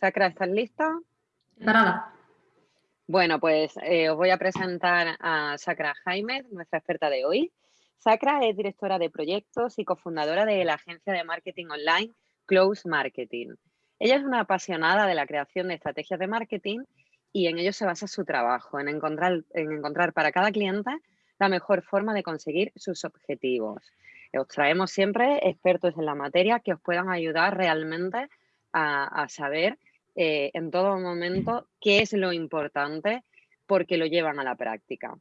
Sacra, ¿estás lista? Parada. Bueno, pues eh, os voy a presentar a Sacra Jaime, nuestra experta de hoy. Sacra es directora de proyectos y cofundadora de la agencia de marketing online Close Marketing. Ella es una apasionada de la creación de estrategias de marketing y en ello se basa su trabajo, en encontrar, en encontrar para cada cliente la mejor forma de conseguir sus objetivos. Os traemos siempre expertos en la materia que os puedan ayudar realmente a, saber eh, en todo momento qué es lo importante porque lo llevan a la práctica.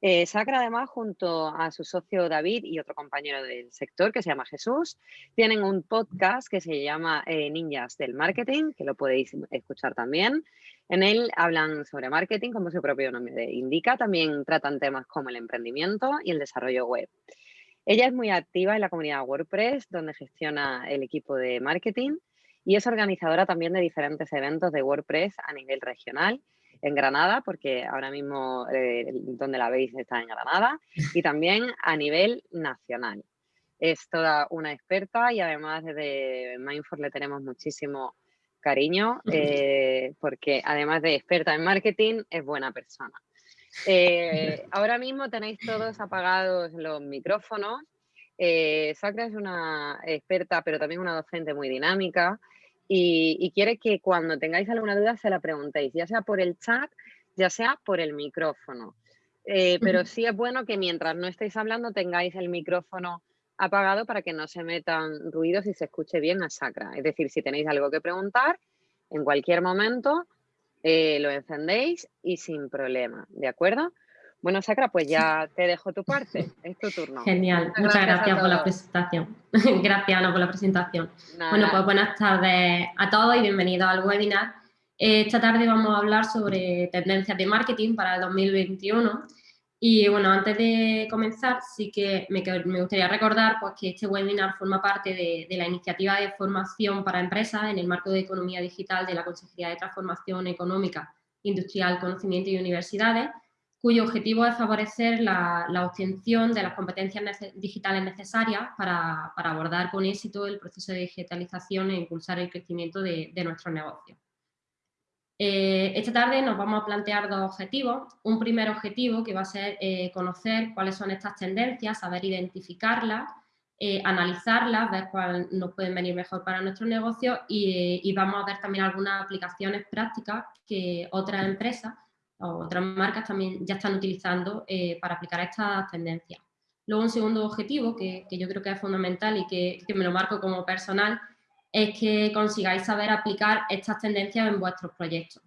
Eh, Sacra, además, junto a su socio David y otro compañero del sector que se llama Jesús, tienen un podcast que se llama eh, Ninjas del Marketing, que lo podéis escuchar también. En él hablan sobre marketing, como su propio nombre indica. También tratan temas como el emprendimiento y el desarrollo web. Ella es muy activa en la comunidad WordPress, donde gestiona el equipo de marketing y es organizadora también de diferentes eventos de WordPress a nivel regional en Granada, porque ahora mismo eh, donde la veis está en Granada, y también a nivel nacional. Es toda una experta y además de Mindful le tenemos muchísimo cariño, eh, porque además de experta en marketing, es buena persona. Eh, ahora mismo tenéis todos apagados los micrófonos. Sacra es una experta, pero también una docente muy dinámica y, quiere que cuando tengáis alguna duda se la preguntéis, ya sea por el chat, ya sea por el micrófono. Eh, pero sí es bueno que mientras no estéis hablando tengáis el micrófono apagado para que no se metan ruidos y se escuche bien a Sacra. Es decir, si tenéis algo que preguntar, en cualquier momento eh, lo encendéis y sin problema, ¿de acuerdo? Bueno, Sacra, pues ya te dejo tu parte, es tu turno. Genial, muchas, gracias, por la presentación. gracias, Ana, por la presentación. Bueno, pues buenas tardes a todos y bienvenidos al webinar. Esta tarde vamos a hablar sobre tendencias de marketing para el 2021 y bueno, antes de comenzar, sí que me, gustaría recordar pues, que este webinar forma parte de, de, la iniciativa de formación para empresas en el marco de economía digital de la Consejería de Transformación Económica, Industrial, Conocimiento y Universidades, cuyo objetivo es favorecer la, obtención de las competencias digitales necesarias para, abordar con éxito el proceso de digitalización e impulsar el crecimiento de, nuestros negocios. Eh, esta tarde nos vamos a plantear dos objetivos. Un primer objetivo que va a ser eh, conocer cuáles son estas tendencias, saber identificarlas, eh, analizarlas, ver cuáles nos pueden venir mejor para nuestro negocio y, y vamos a ver también algunas aplicaciones prácticas que otras empresas otras marcas también ya están utilizando eh, para aplicar estas tendencias. Luego un segundo objetivo que, yo creo que es fundamental y que, me lo marco como personal es que consigáis saber aplicar estas tendencias en vuestros proyectos.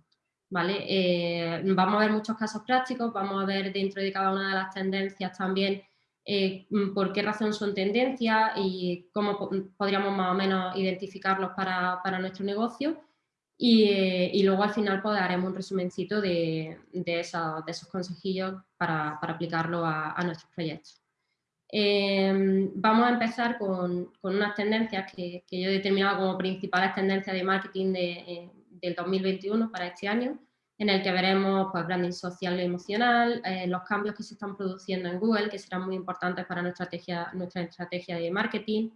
¿vale? Eh, vamos a ver muchos casos prácticos, vamos a ver dentro de cada una de las tendencias también eh, por qué razón son tendencias y cómo podríamos más o menos identificarlos para, para nuestro negocio y, luego al final pues, haremos un resumencito de, de, esos consejillos para, aplicarlo a, nuestros proyectos. Em, vamos a empezar con, unas tendencias que, yo he determinado como principales tendencias de marketing eh, del 2021 para este año, en el que veremos pues, branding social y emocional, eh, los cambios que se están produciendo en Google, que serán muy importantes para nuestra estrategia de marketing,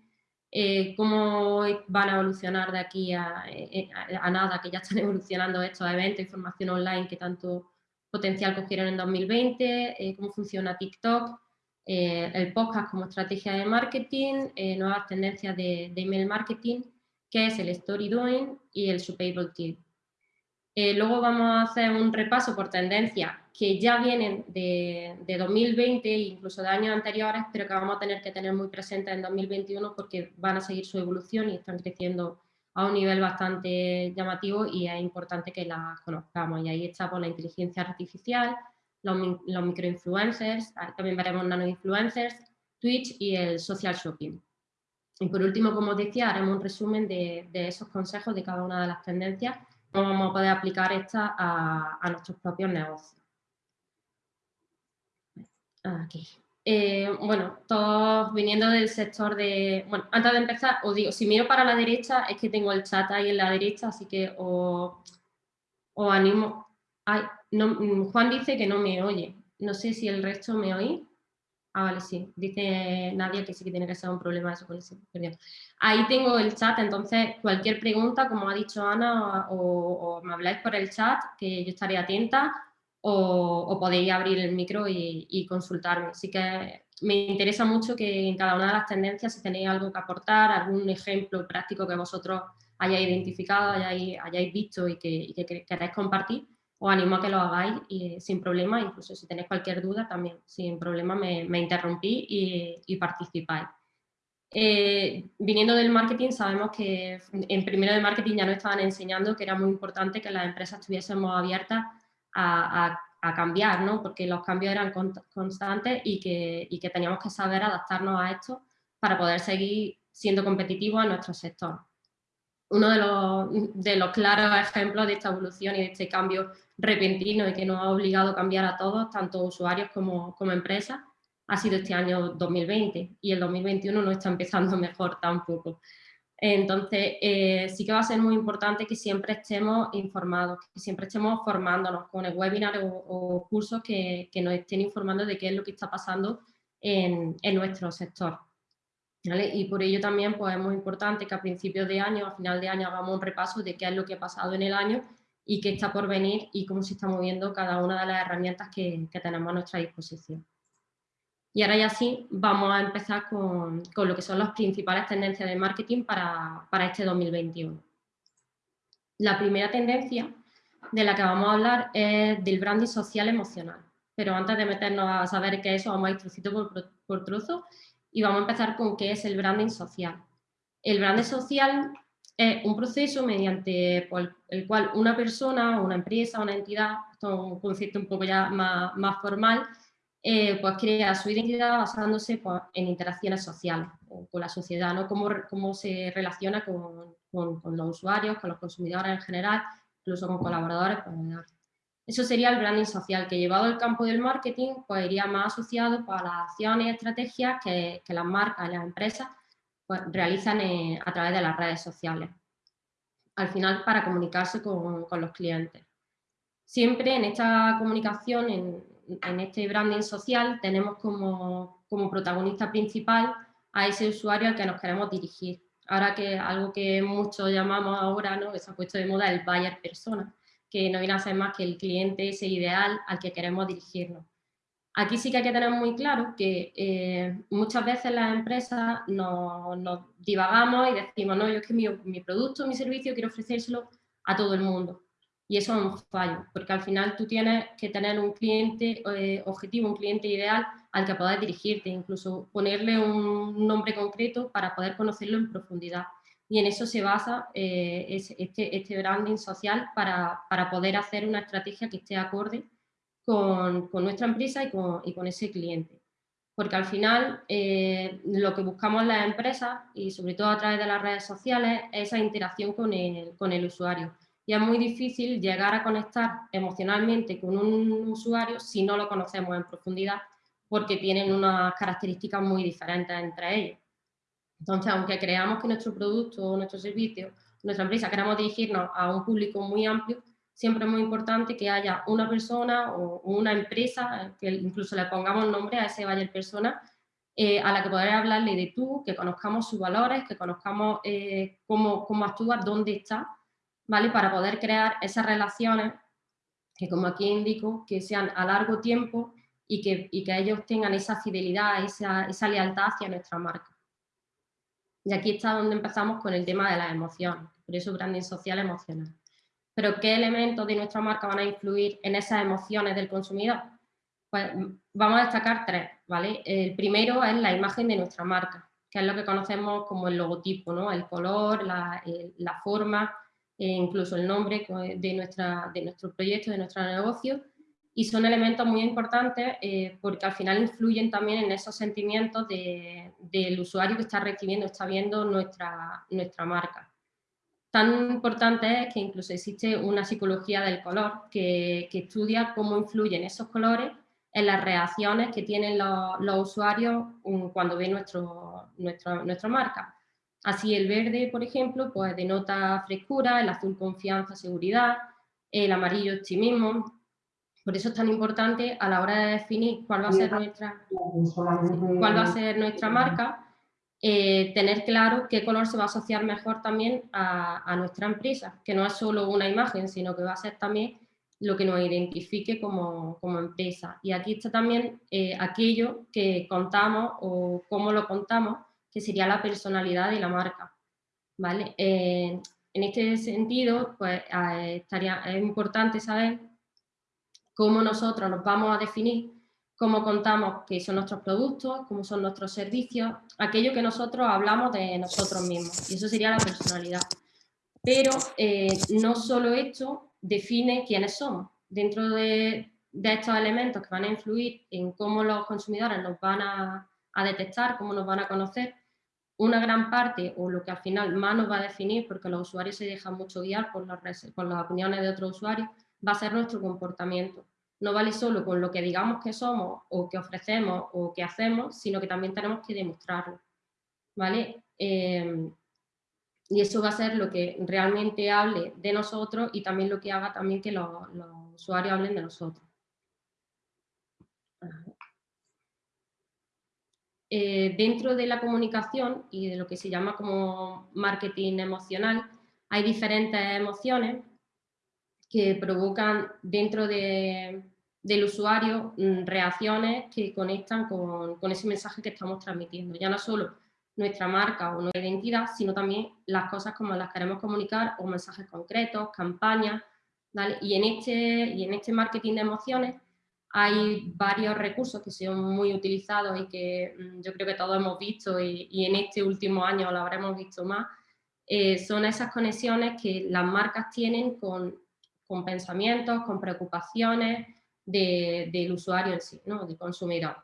eh, cómo van a evolucionar de aquí eh, eh, a, nada, que ya están evolucionando estos eventos, información online que tanto potencial cogieron en 2020, cómo funciona TikTok, el podcast como estrategia de marketing, nuevas tendencias de, email marketing, que es el story doing y el Supable Tip. Eh, luego vamos a hacer un repaso por tendencias que ya vienen de, 2020 e incluso de años anteriores, pero que vamos a tener que tener muy presentes en 2021 porque van a seguir su evolución y están creciendo a un nivel bastante llamativo y es importante que las conozcamos. Y ahí está por la inteligencia artificial, los, microinfluencers, ah, también veremos nanoinfluencers, Twitch y el social shopping. Y por último, como os decía, haremos un resumen de esos consejos de cada una de las tendencias vamos a poder aplicar esta a, nuestros propios negocios. Aquí. Eh, bueno, todos viniendo del sector de... Bueno, antes de empezar, os digo, si miro para la derecha es que tengo el chat ahí en la derecha, así que os, animo... Ay, no, Juan dice que no me oye. No sé si el resto me oí. Ah, vale, sí. Dice Nadia que sí que tiene que ser un problema eso con el Ahí tengo el chat, entonces cualquier pregunta, como ha dicho Ana, o, me habláis por el chat, que yo estaré atenta, o, podéis abrir el micro y, consultarme. Así que me interesa mucho que en cada una de las tendencias, si tenéis algo que aportar, algún ejemplo práctico que vosotros hayáis identificado, hayáis, hayáis visto y que, y que queráis compartir, os animo a que lo hagáis y, sin problema, incluso si tenéis cualquier duda también sin problema me, me interrumpí y, participáis. Eh, viniendo del marketing, sabemos que en primero de marketing ya nos estaban enseñando que era muy importante que las empresas estuviésemos abiertas a, cambiar, ¿no? porque los cambios eran constantes y que, y que teníamos que saber adaptarnos a esto para poder seguir siendo competitivos en nuestro sector uno de los, de los, claros ejemplos de esta evolución y de este cambio repentino y que nos ha obligado a cambiar a todos, tanto usuarios como, como empresas, ha sido este año 2020 y el 2021 no está empezando mejor tampoco. Entonces, eh, sí que va a ser muy importante que siempre estemos informados, que siempre estemos formándonos con el webinar o, cursos que, nos estén informando de qué es lo que está pasando en, en nuestro sector. Y por ello también pues, es muy importante que a principios de año, a final de año, hagamos un repaso de qué es lo que ha pasado en el año y qué está por venir y cómo se está moviendo cada una de las herramientas que, tenemos a nuestra disposición. Y ahora ya sí, vamos a empezar con, con lo que son las principales tendencias de marketing para, para este 2021. La primera tendencia de la que vamos a hablar es del branding social emocional. Pero antes de meternos a saber qué es eso, vamos a ir trocito por, por trozo y vamos a empezar con qué es el branding social. El branding social es un proceso mediante el cual una persona, una empresa, una entidad, esto es un concepto un poco ya más, más formal, eh, pues crea su identidad basándose pues, en interacciones sociales con la sociedad, ¿no? cómo, cómo se relaciona con, con, los usuarios, con los consumidores en general, incluso con colaboradores, eso sería el branding social, que llevado al campo del marketing, pues iría más asociado pues, a las acciones y estrategias que, las marcas y las empresas pues, realizan eh, a través de las redes sociales. Al final, para comunicarse con, los clientes. Siempre en esta comunicación, en, este branding social, tenemos como, como, protagonista principal a ese usuario al que nos queremos dirigir. Ahora que algo que muchos llamamos ahora, ¿no? que se ha puesto de moda, el buyer persona que no viene a ser más que el cliente ese ideal al que queremos dirigirnos. Aquí sí que hay que tener muy claro que eh, muchas veces las empresas nos, divagamos y decimos, no, yo es que mi, mi, producto, mi servicio quiero ofrecérselo a todo el mundo. Y eso es un fallo, porque al final tú tienes que tener un cliente eh, objetivo, un cliente ideal al que poder dirigirte, incluso ponerle un nombre concreto para poder conocerlo en profundidad y en eso se basa eh, este, este, branding social para, poder hacer una estrategia que esté acorde con, nuestra empresa y con, ese cliente. Porque al final eh, lo que buscamos las empresas y sobre todo a través de las redes sociales es esa interacción con el, con el usuario. Y es muy difícil llegar a conectar emocionalmente con un usuario si no lo conocemos en profundidad porque tienen unas características muy diferentes entre ellos. Entonces, aunque creamos que nuestro producto o nuestro servicio, nuestra empresa, queramos dirigirnos a un público muy amplio, siempre es muy importante que haya una persona o una empresa, que incluso le pongamos nombre a ese buyer persona, eh, a la que poder hablarle de tú, que conozcamos sus valores, que conozcamos eh, cómo, cómo actúa, dónde está, ¿vale? Para poder crear esas relaciones que, como aquí indico, que sean a largo tiempo y que, y que ellos tengan esa fidelidad, esa, esa lealtad hacia nuestra marca. Y aquí está donde empezamos con el tema de las emociones, por eso branding social emocional. Pero ¿qué elementos de nuestra marca van a influir en esas emociones del consumidor? Pues vamos a destacar tres, ¿vale? El primero es la imagen de nuestra marca, que es lo que conocemos como el logotipo, ¿no? El color, la, la forma, incluso el nombre de, nuestra, de nuestro proyecto, de nuestro negocio, y son elementos muy importantes eh, porque al final influyen también en esos sentimientos del usuario que está recibiendo, está viendo nuestra, nuestra marca. Tan importante es que incluso existe una psicología del color que, que estudia cómo influyen esos colores en las reacciones que tienen los, los usuarios mm, cuando ven nuestro, nuestro, nuestra marca. Así el verde, por ejemplo, pues denota frescura, el azul confianza, seguridad, el amarillo optimismo, Por eso es tan importante a la hora de definir cuál va a ser nuestra, cuál va a ser nuestra marca, eh, tener claro qué color se va a asociar mejor también a, nuestra empresa, que no es solo una imagen, sino que va a ser también lo que nos identifique como, empresa. Y aquí está también eh, aquello que contamos o cómo lo contamos, que sería la personalidad de la marca. ¿vale? Eh, en este sentido, pues estaría, es importante saber cómo nosotros nos vamos a definir, cómo contamos qué son nuestros productos, cómo son nuestros servicios, aquello que nosotros hablamos de nosotros mismos, y eso sería la personalidad. Pero eh, no solo esto define quiénes somos. Dentro de, estos elementos que van a influir en cómo los consumidores nos van a, detectar, cómo nos van a conocer, una gran parte, o lo que al final más nos va a definir, porque los usuarios se dejan mucho guiar por las, por las opiniones de otros usuarios, va a ser nuestro comportamiento. No vale solo con lo que digamos que somos o que ofrecemos o que hacemos, sino que también tenemos que demostrarlo. ¿vale? Eh, y eso va a ser lo que realmente hable de nosotros y también lo que haga también que los, usuarios hablen de nosotros. Eh, dentro de la comunicación y de lo que se llama como marketing emocional, hay diferentes emociones que provocan dentro del usuario mm, reacciones que conectan con, ese mensaje que estamos transmitiendo. Ya no solo nuestra marca o nuestra identidad, sino también las cosas como las queremos comunicar o mensajes concretos, campañas. Y, en este, y en este marketing de emociones hay varios recursos que son muy utilizados y que mm, yo creo que todos hemos visto y, en este último año lo habremos visto más. Eh, son esas conexiones que las marcas tienen con con pensamientos, con preocupaciones del usuario en sí, ¿no? del consumidor.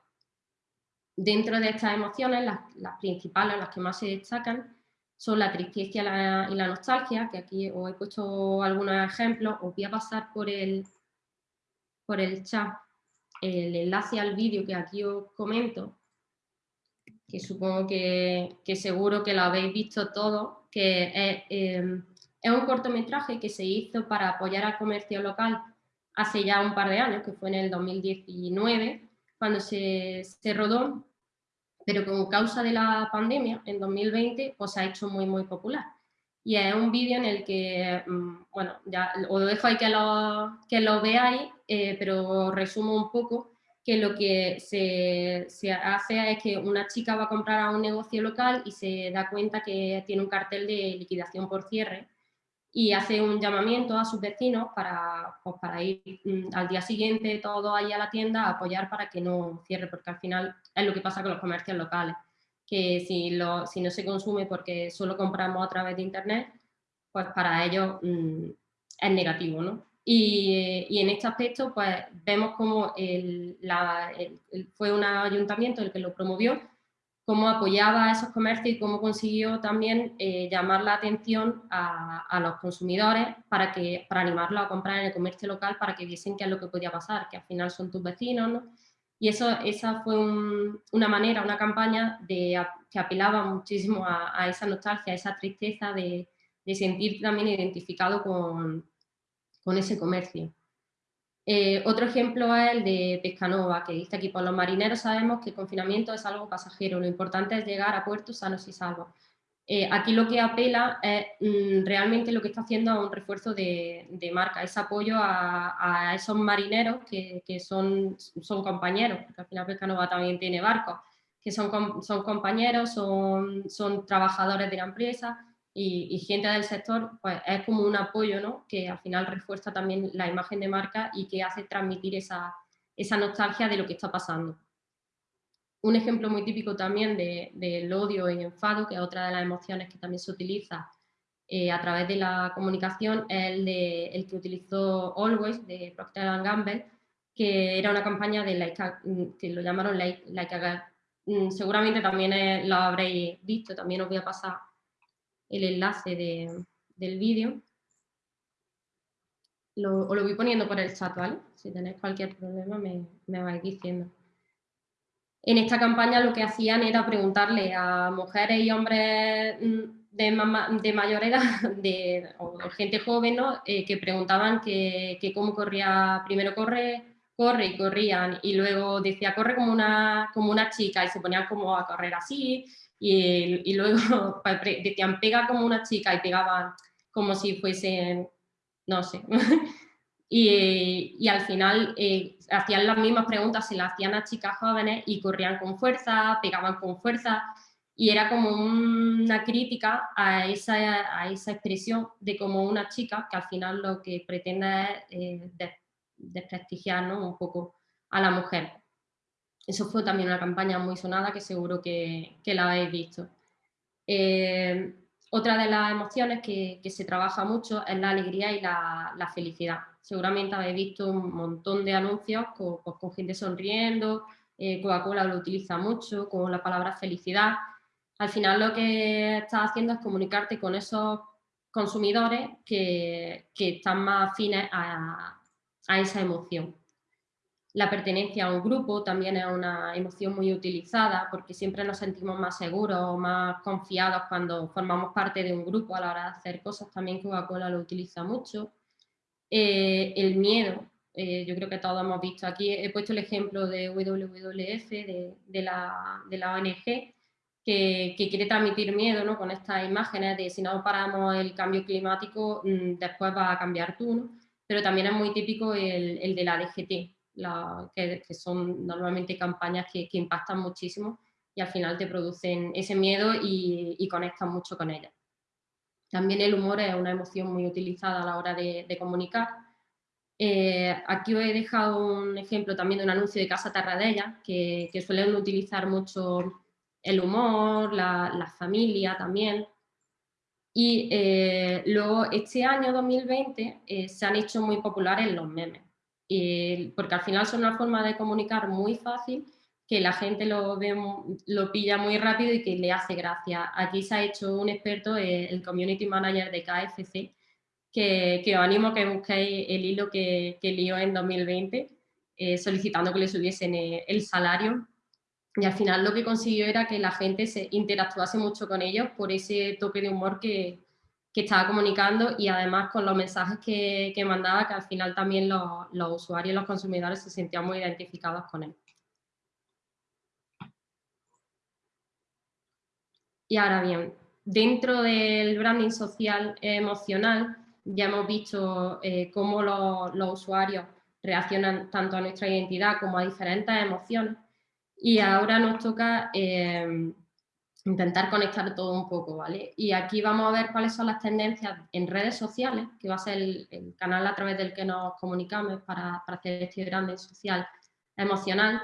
Dentro de estas emociones, las, principales, las que más se destacan, son la tristeza y la, nostalgia, que aquí os he puesto algunos ejemplos, os voy a pasar por el, por el chat el enlace al vídeo que aquí os comento, que supongo que, seguro que lo habéis visto todo, que es eh, es un cortometraje que se hizo para apoyar al comercio local hace ya un par de años, que fue en el 2019, cuando se, se rodó, pero con causa de la pandemia, en 2020, pues se ha hecho muy, muy popular. Y es un vídeo en el que, mm, bueno, ya os dejo ahí que lo, que lo veáis, eh, pero resumo un poco que lo que se, se, hace es que una chica va a comprar a un negocio local y se da cuenta que tiene un cartel de liquidación por cierre y hace un llamamiento a sus vecinos para, pues, para ir mm, al día siguiente todo ahí a la tienda a apoyar para que no cierre, porque al final es lo que pasa con los comercios locales, que si, lo, si no se consume porque solo compramos a través de internet, pues para ellos mm, es negativo, ¿no? Y, y, en este aspecto, pues vemos como el, la, fue un ayuntamiento el que lo promovió, cómo apoyaba a esos comercios y cómo consiguió también eh, llamar la atención a, los consumidores para, que, para animarlos a comprar en el comercio local para que viesen qué es lo que podía pasar, que al final son tus vecinos, ¿no? Y eso, esa fue una manera, una campaña que apelaba muchísimo a, esa nostalgia, a esa tristeza de, sentir también identificado con, con ese comercio. Eh, otro ejemplo es el de Pescanova, que dice aquí, por los marineros sabemos que el confinamiento es algo pasajero, lo importante es llegar a puertos sanos y salvos. Eh, aquí lo que apela es mm, realmente lo que está haciendo a un refuerzo de, marca, ese apoyo a, esos marineros que, son, compañeros, porque al final Pescanova también tiene barcos, que son, compañeros, son, trabajadores de la empresa y, gente del sector, pues es como un apoyo, ¿no? Que al final refuerza también la imagen de marca y que hace transmitir esa nostalgia de lo que está pasando. Un ejemplo muy típico también del de, odio y enfado, que es otra de las emociones que también se utiliza eh, a través de la comunicación, es el, de, el que utilizó Always, de Procter Gamble, que era una campaña de like que lo llamaron Like, like a mm, Seguramente también lo habréis visto, también os voy a pasar el enlace del vídeo. Lo, os lo voy poniendo por el chat, ¿vale? Si tenéis cualquier problema me, me vais diciendo. En esta campaña lo que hacían era preguntarle a mujeres y hombres mm, de, de mayor edad, de, o gente joven, ¿no? Eh, que preguntaban que, cómo corría, primero corre corre y corrían y luego decía corre como una, como una chica y se ponían como a correr así y, y luego decían pega como una chica y pegaban como si fuesen, no sé. y, al final eh, hacían las mismas preguntas, se las hacían a chicas jóvenes y corrían con fuerza, pegaban con fuerza y era como una crítica a esa, a esa expresión de como una chica que al final lo que pretende es eh, desprestigiar un poco a la mujer. Eso fue también una campaña muy sonada que seguro que, que la habéis visto. Eh, otra de las emociones que, se trabaja mucho es la alegría y la, felicidad. Seguramente habéis visto un montón de anuncios con, pues, con gente sonriendo, eh, Coca-Cola lo utiliza mucho con la palabra felicidad al final lo que estás haciendo es comunicarte con esos consumidores que, están más afines a, esa emoción. La pertenencia a un grupo también es una emoción muy utilizada porque siempre nos sentimos más seguros, más confiados cuando formamos parte de un grupo a la hora de hacer cosas. También Coca-Cola lo utiliza mucho. Eh, el miedo, eh, yo creo que todos hemos visto aquí, he puesto el ejemplo de WWF, de, la, de la ONG, que, quiere transmitir miedo ¿no? con estas imágenes de si no paramos el cambio climático, mm, después va a cambiar tú, pero también es muy típico el, el de la DGT, que, son normalmente campañas que, que, impactan muchísimo y al final te producen ese miedo y, y conectan mucho con ellas. También el humor es una emoción muy utilizada a la hora de, comunicar. Eh, aquí os he dejado un ejemplo también de un anuncio de Casa Terradella, que, suelen utilizar mucho el humor, la, familia también. Y eh, luego este año 2020 eh, se han hecho muy populares los memes, porque al final son una forma de comunicar muy fácil que la gente lo, ve, lo pilla muy rápido y que le hace gracia. Aquí se ha hecho un experto, eh, el Community Manager de KFC, que, que, os animo a que busquéis el hilo que, que lió en 2020, solicitando que le subiesen el salario y al final lo que consiguió era que la gente se interactuase mucho con ellos por ese toque de humor que, que estaba comunicando y además con los mensajes que, que mandaba, que al final también los, los usuarios los consumidores se sentían muy identificados con él. Y ahora bien, dentro del branding social emocional, ya hemos visto eh, cómo los, usuarios reaccionan tanto a nuestra identidad como a diferentes emociones. Y ahora nos toca em, intentar conectar todo un poco, ¿vale? Y aquí vamos a ver cuáles son las tendencias en redes sociales, que va a ser el, canal a través del que nos comunicamos para, para hacer este branding social emocional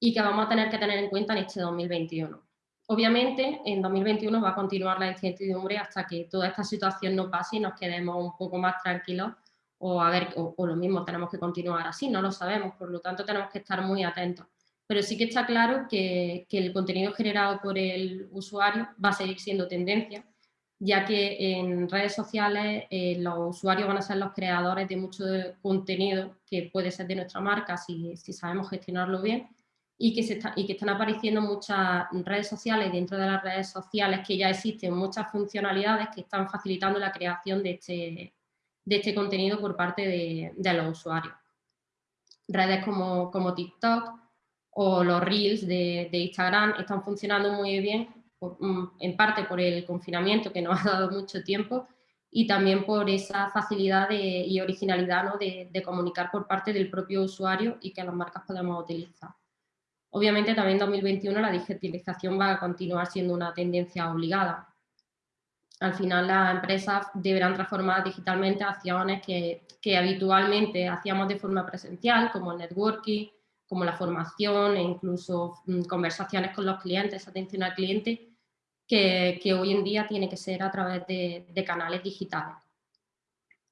y que vamos a tener que tener en cuenta en este 2021. Obviamente, en 2021 va a continuar la incertidumbre hasta que toda esta situación no pase y nos quedemos un poco más tranquilos o, a ver, o lo mismo, tenemos que continuar así, no lo sabemos, por lo tanto tenemos que estar muy atentos. Pero sí que está claro que, el contenido generado por el usuario va a seguir siendo tendencia, ya que en redes sociales eh, los usuarios van a ser los creadores de mucho contenido que puede ser de nuestra marca si, sabemos gestionarlo bien y que, están apareciendo muchas redes sociales dentro de las redes sociales que ya existen muchas funcionalidades que están facilitando la creación de este, de este contenido por parte de, de los usuarios. Redes como, como TikTok, o los Reels de, Instagram están funcionando muy bien, mm, en parte por el confinamiento que nos ha dado mucho tiempo y también por esa facilidad y originalidad ¿no? de, comunicar por parte del propio usuario y que las marcas podemos utilizar. Obviamente también en 2021 la digitalización va a continuar siendo una tendencia obligada. Al final las empresas deberán transformar digitalmente acciones que, habitualmente hacíamos de forma presencial, como el networking, como la formación e incluso mm, conversaciones con los clientes, atención al cliente, que, hoy en día tiene que ser a través de, de canales digitales.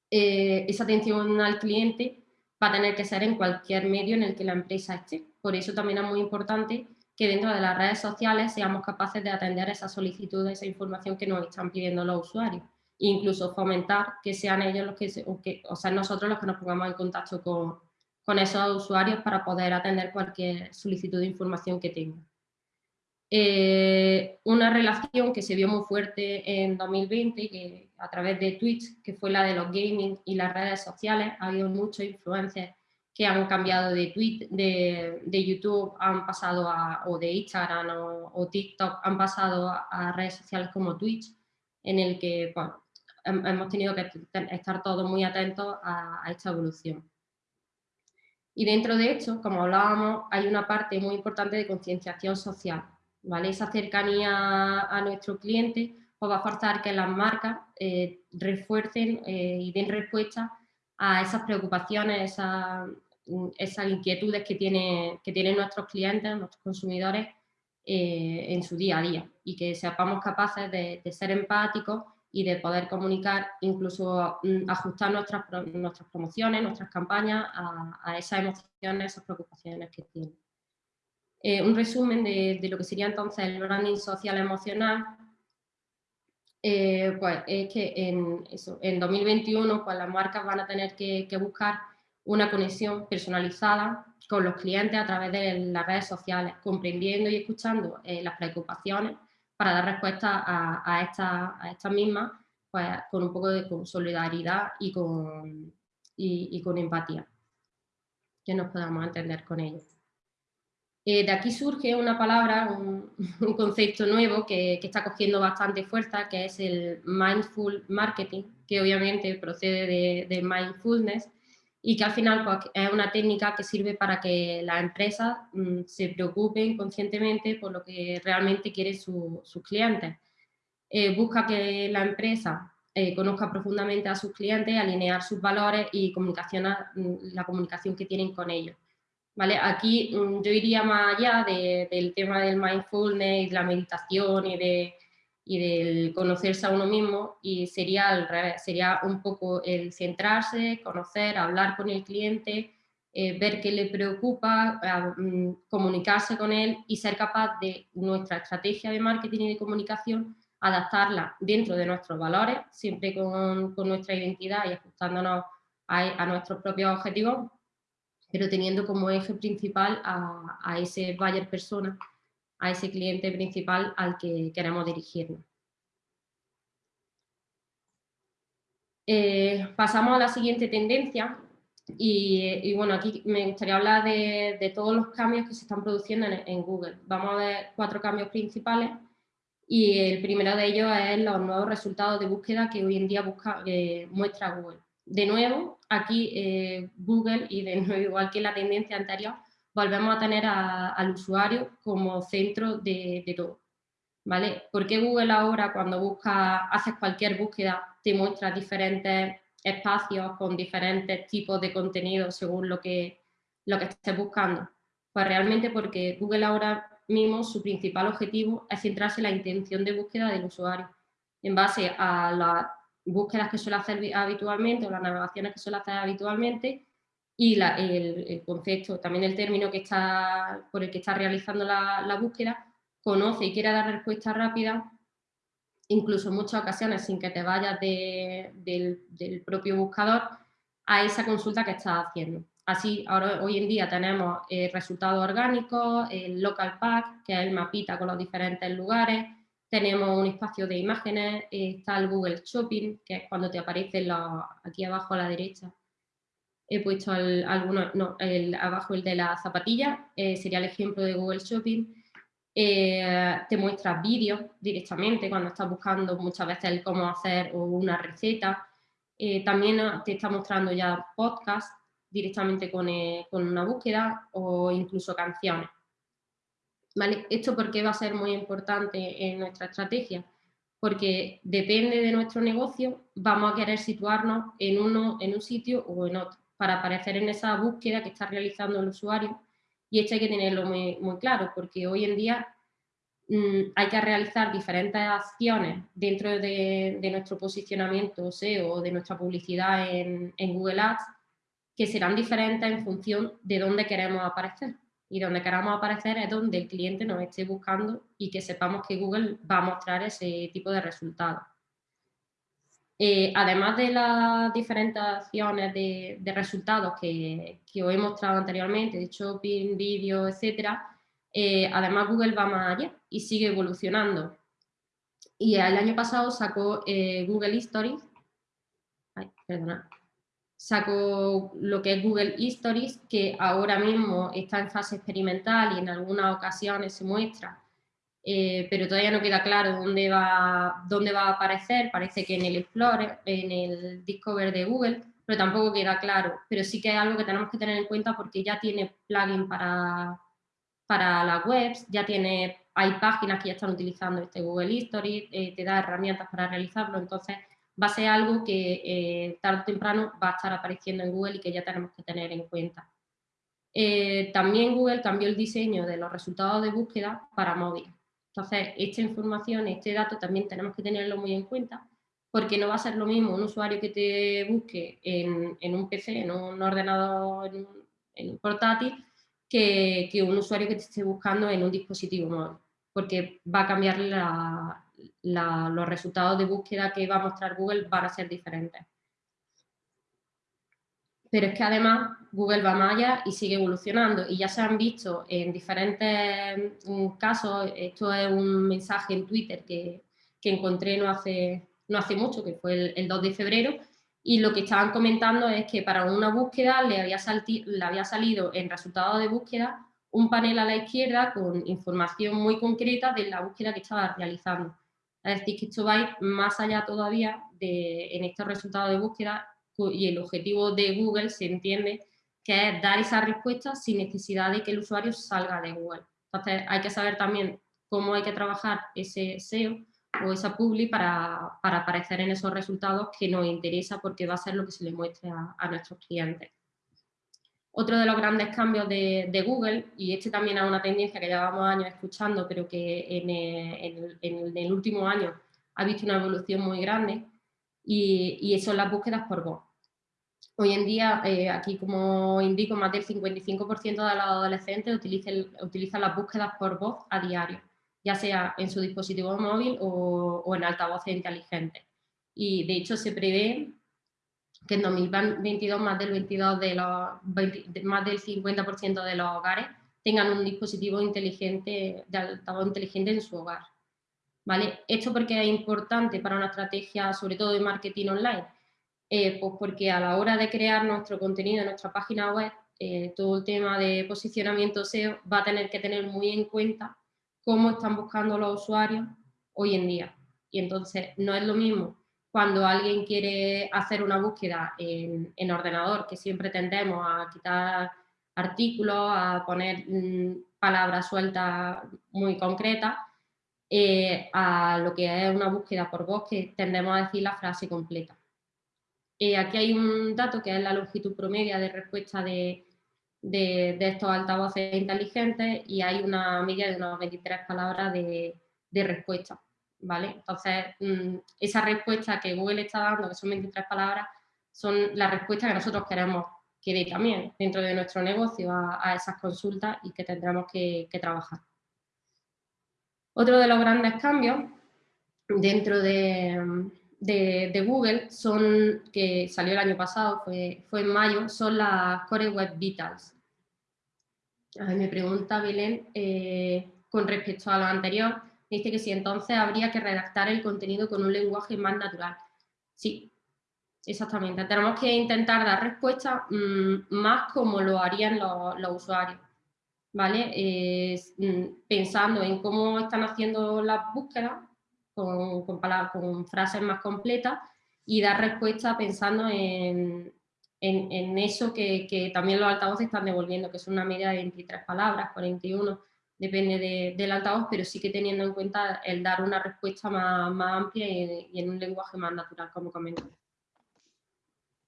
Eh, esa atención al cliente va a tener que ser en cualquier medio en el que la empresa esté. Por eso también es muy importante que dentro de las redes sociales seamos capaces de atender esa solicitud, esa información que nos están pidiendo los usuarios. Incluso fomentar que sean ellos los que, o sea, nosotros los que nos pongamos en contacto con, con esos usuarios para poder atender cualquier solicitud de información que tengan. Eh, una relación que se vio muy fuerte en 2020 que, a través de Twitch, que fue la de los gaming y las redes sociales, ha habido muchos influencers que han cambiado de, tweet, de, YouTube, han pasado a, o de Instagram o, TikTok, han pasado a, redes sociales como Twitch, en el que hemos tenido que estar todos muy atentos a, esta evolución. Y dentro de esto, como hablábamos, hay una parte muy importante de concienciación social. ¿vale? Esa cercanía a nuestro cliente pues, va a forzar que las marcas eh, refuercen eh, y den respuesta a esas preocupaciones, esas, esas inquietudes que, tiene, que tienen nuestros clientes, nuestros consumidores eh, en su día a día y que seamos capaces de, ser empáticos y de poder comunicar, incluso mm, ajustar nuestras, nuestras promociones, nuestras campañas a, esas emociones, esas preocupaciones que tienen. Eh, un resumen de, lo que sería entonces el branding social emocional, eh, pues es que en, eso, en 2021 pues las marcas van a tener que, que buscar una conexión personalizada con los clientes a través de las redes sociales, comprendiendo y escuchando eh, las preocupaciones para dar respuesta a, estas mismas pues, con un poco de solidaridad y con, y, con empatía, que nos podamos entender con ellos. Eh, de aquí surge una palabra, un, concepto nuevo que, está cogiendo bastante fuerza, que es el mindful marketing, que obviamente procede de, de mindfulness, y que al final pues, es una técnica que sirve para que las empresas mm, se preocupen conscientemente por lo que realmente quieren sus clientes. Eh, busca que la empresa eh, conozca profundamente a sus clientes, alinear sus valores y comunicación mm, la comunicación que tienen con ellos. ¿Vale? Aquí mm, yo iría más allá del tema del mindfulness y de la meditación y de y del conocerse a uno mismo y sería sería un poco el centrarse, conocer, hablar con el cliente, eh, ver qué le preocupa, mm, comunicarse con él y ser capaz de nuestra estrategia de marketing y de comunicación adaptarla dentro de nuestros valores, siempre con, con nuestra identidad y ajustándonos a, a, nuestros propios objetivos, pero teniendo como eje principal a, a ese buyer persona a ese cliente principal al que queremos dirigirnos. Eh, pasamos a la siguiente tendencia y, bueno, aquí me gustaría hablar de, todos los cambios que se están produciendo en, Google. Vamos a ver cuatro cambios principales y el primero de ellos es los nuevos resultados de búsqueda que hoy en día busca, eh, muestra Google. De nuevo, aquí eh, Google, y de nuevo igual que la tendencia anterior, volvemos a tener al usuario como centro de, todo. ¿Vale? Porque Google ahora cuando busca, haces cualquier búsqueda, te muestra diferentes espacios con diferentes tipos de contenido según lo que, lo que estés buscando? Pues realmente porque Google ahora mismo su principal objetivo es centrarse en la intención de búsqueda del usuario. En base a las búsquedas que suele hacer habitualmente o las navegaciones que suele hacer habitualmente, y el, concepto, también el término que está, por el que está realizando la, búsqueda, conoce y quiere dar respuesta rápida, incluso en muchas ocasiones sin que te vayas del, propio buscador, a esa consulta que estás haciendo. Así, ahora, hoy en día tenemos eh, resultados orgánicos, el local pack, que es el mapita con los diferentes lugares, tenemos un espacio de imágenes, está el Google Shopping, que es cuando te aparece aquí abajo a la derecha he puesto el, abajo el de la zapatilla, eh, sería el ejemplo de Google Shopping. Eh, te muestra vídeos directamente cuando estás buscando muchas veces el cómo hacer una receta. Eh, también te está mostrando ya podcast directamente con, con, una búsqueda o incluso canciones. ¿Vale? ¿Esto por qué va a ser muy importante en nuestra estrategia? Porque depende de nuestro negocio, vamos a querer situarnos en, uno, en un sitio o en otro para aparecer en esa búsqueda que está realizando el usuario. Y esto hay que tenerlo muy, claro, porque hoy en día mm, hay que realizar diferentes acciones dentro de, nuestro posicionamiento SEO o de nuestra publicidad en, Google Ads que serán diferentes en función de dónde queremos aparecer. Y donde queramos aparecer es donde el cliente nos esté buscando y que sepamos que Google va a mostrar ese tipo de resultados. Eh, además de las diferentes de, resultados que, os he mostrado anteriormente, de shopping, vídeo, etc., eh, además Google va más allá y sigue evolucionando. Y el año pasado sacó eh, Google Stories, sacó lo que es Google Stories, que ahora mismo está en fase experimental y en algunas ocasiones se muestra, eh, pero todavía no queda claro dónde va, dónde va a aparecer, parece que en el Explorer, en el Discover de Google, pero tampoco queda claro, pero sí que es algo que tenemos que tener en cuenta porque ya tiene plugin para, para las webs, ya tiene, hay páginas que ya están utilizando este Google History, eh, te da herramientas para realizarlo, entonces va a ser algo que eh, tarde o temprano va a estar apareciendo en Google y que ya tenemos que tener en cuenta. También Google cambió el diseño de los resultados de búsqueda para móvil. Entonces, esta información, este dato también tenemos que tenerlo muy en cuenta porque no va a ser lo mismo un usuario que te busque en, un PC, en un ordenador, en un, portátil, que, un usuario que te esté buscando en un dispositivo móvil, porque va a cambiar los resultados de búsqueda que va a mostrar Google van a ser diferentes. Pero es que además Google va más allá y sigue evolucionando. Y ya se han visto en diferentes mm, casos, esto es un mensaje en Twitter que, que encontré no hace, no hace mucho, que fue el, 2 de febrero, y lo que estaban comentando es que para una búsqueda le había, le había salido en resultado de búsqueda un panel a la izquierda con información muy concreta de la búsqueda que estaba realizando. Es decir, que esto va a ir más allá todavía de, en estos resultados de búsqueda y el objetivo de Google se entiende que es dar esa respuesta sin necesidad de que el usuario salga de Google. Entonces hay que saber también cómo hay que trabajar ese SEO o esa publi para, aparecer en esos resultados que nos interesa porque va a ser lo que se le muestre a, nuestros clientes. Otro de los grandes cambios de, Google, y este también es una tendencia que llevamos años escuchando, pero que en, el, último año ha visto una evolución muy grande, y, son las búsquedas por voz. Hoy en día, eh, aquí como indico, más del 55% de los adolescentes utilizan, las búsquedas por voz a diario ya sea en su dispositivo móvil o, en altavoces inteligentes. Y de hecho se prevé que en 2022 más del, 22 de los, más del 50% de los hogares tengan un dispositivo inteligente, de altavoz inteligente en su hogar. ¿Vale? Esto porque es importante para una estrategia, sobre todo de marketing online, eh, pues porque a la hora de crear nuestro contenido en nuestra página web, eh, todo el tema de posicionamiento SEO va a tener que tener muy en cuenta cómo están buscando los usuarios hoy en día. Y entonces no es lo mismo cuando alguien quiere hacer una búsqueda en, ordenador, que siempre tendemos a quitar artículos, a poner mm, palabras sueltas muy concretas, eh, a lo que es una búsqueda por voz, que tendemos a decir la frase completa. Eh, aquí hay un dato que es la longitud promedia de respuesta de, estos altavoces inteligentes y hay una media de unas 23 palabras de, respuesta. ¿vale? Entonces, mm, esa respuesta que Google está dando, que son 23 palabras, son las respuestas que nosotros queremos que dé también dentro de nuestro negocio a, esas consultas y que tendremos que, trabajar. Otro de los grandes cambios dentro de, Google son, que salió el año pasado, fue, fue en mayo, son las Core Web Vitals me pregunta Belén, eh, con respecto a lo anterior, dice que si entonces habría que redactar el contenido con un lenguaje más natural. Sí, exactamente. Tenemos que intentar dar respuestas mm, más como lo harían los, usuarios. ¿Vale? Mm, pensando en cómo están haciendo las búsquedas con, con frases más completas y dar respuesta pensando en, en, eso que, también los altavoces están devolviendo, que es una media de 23 palabras, 41, depende del altavoz, pero sí que teniendo en cuenta el dar una respuesta más, amplia y, en un lenguaje más natural, como comentaba.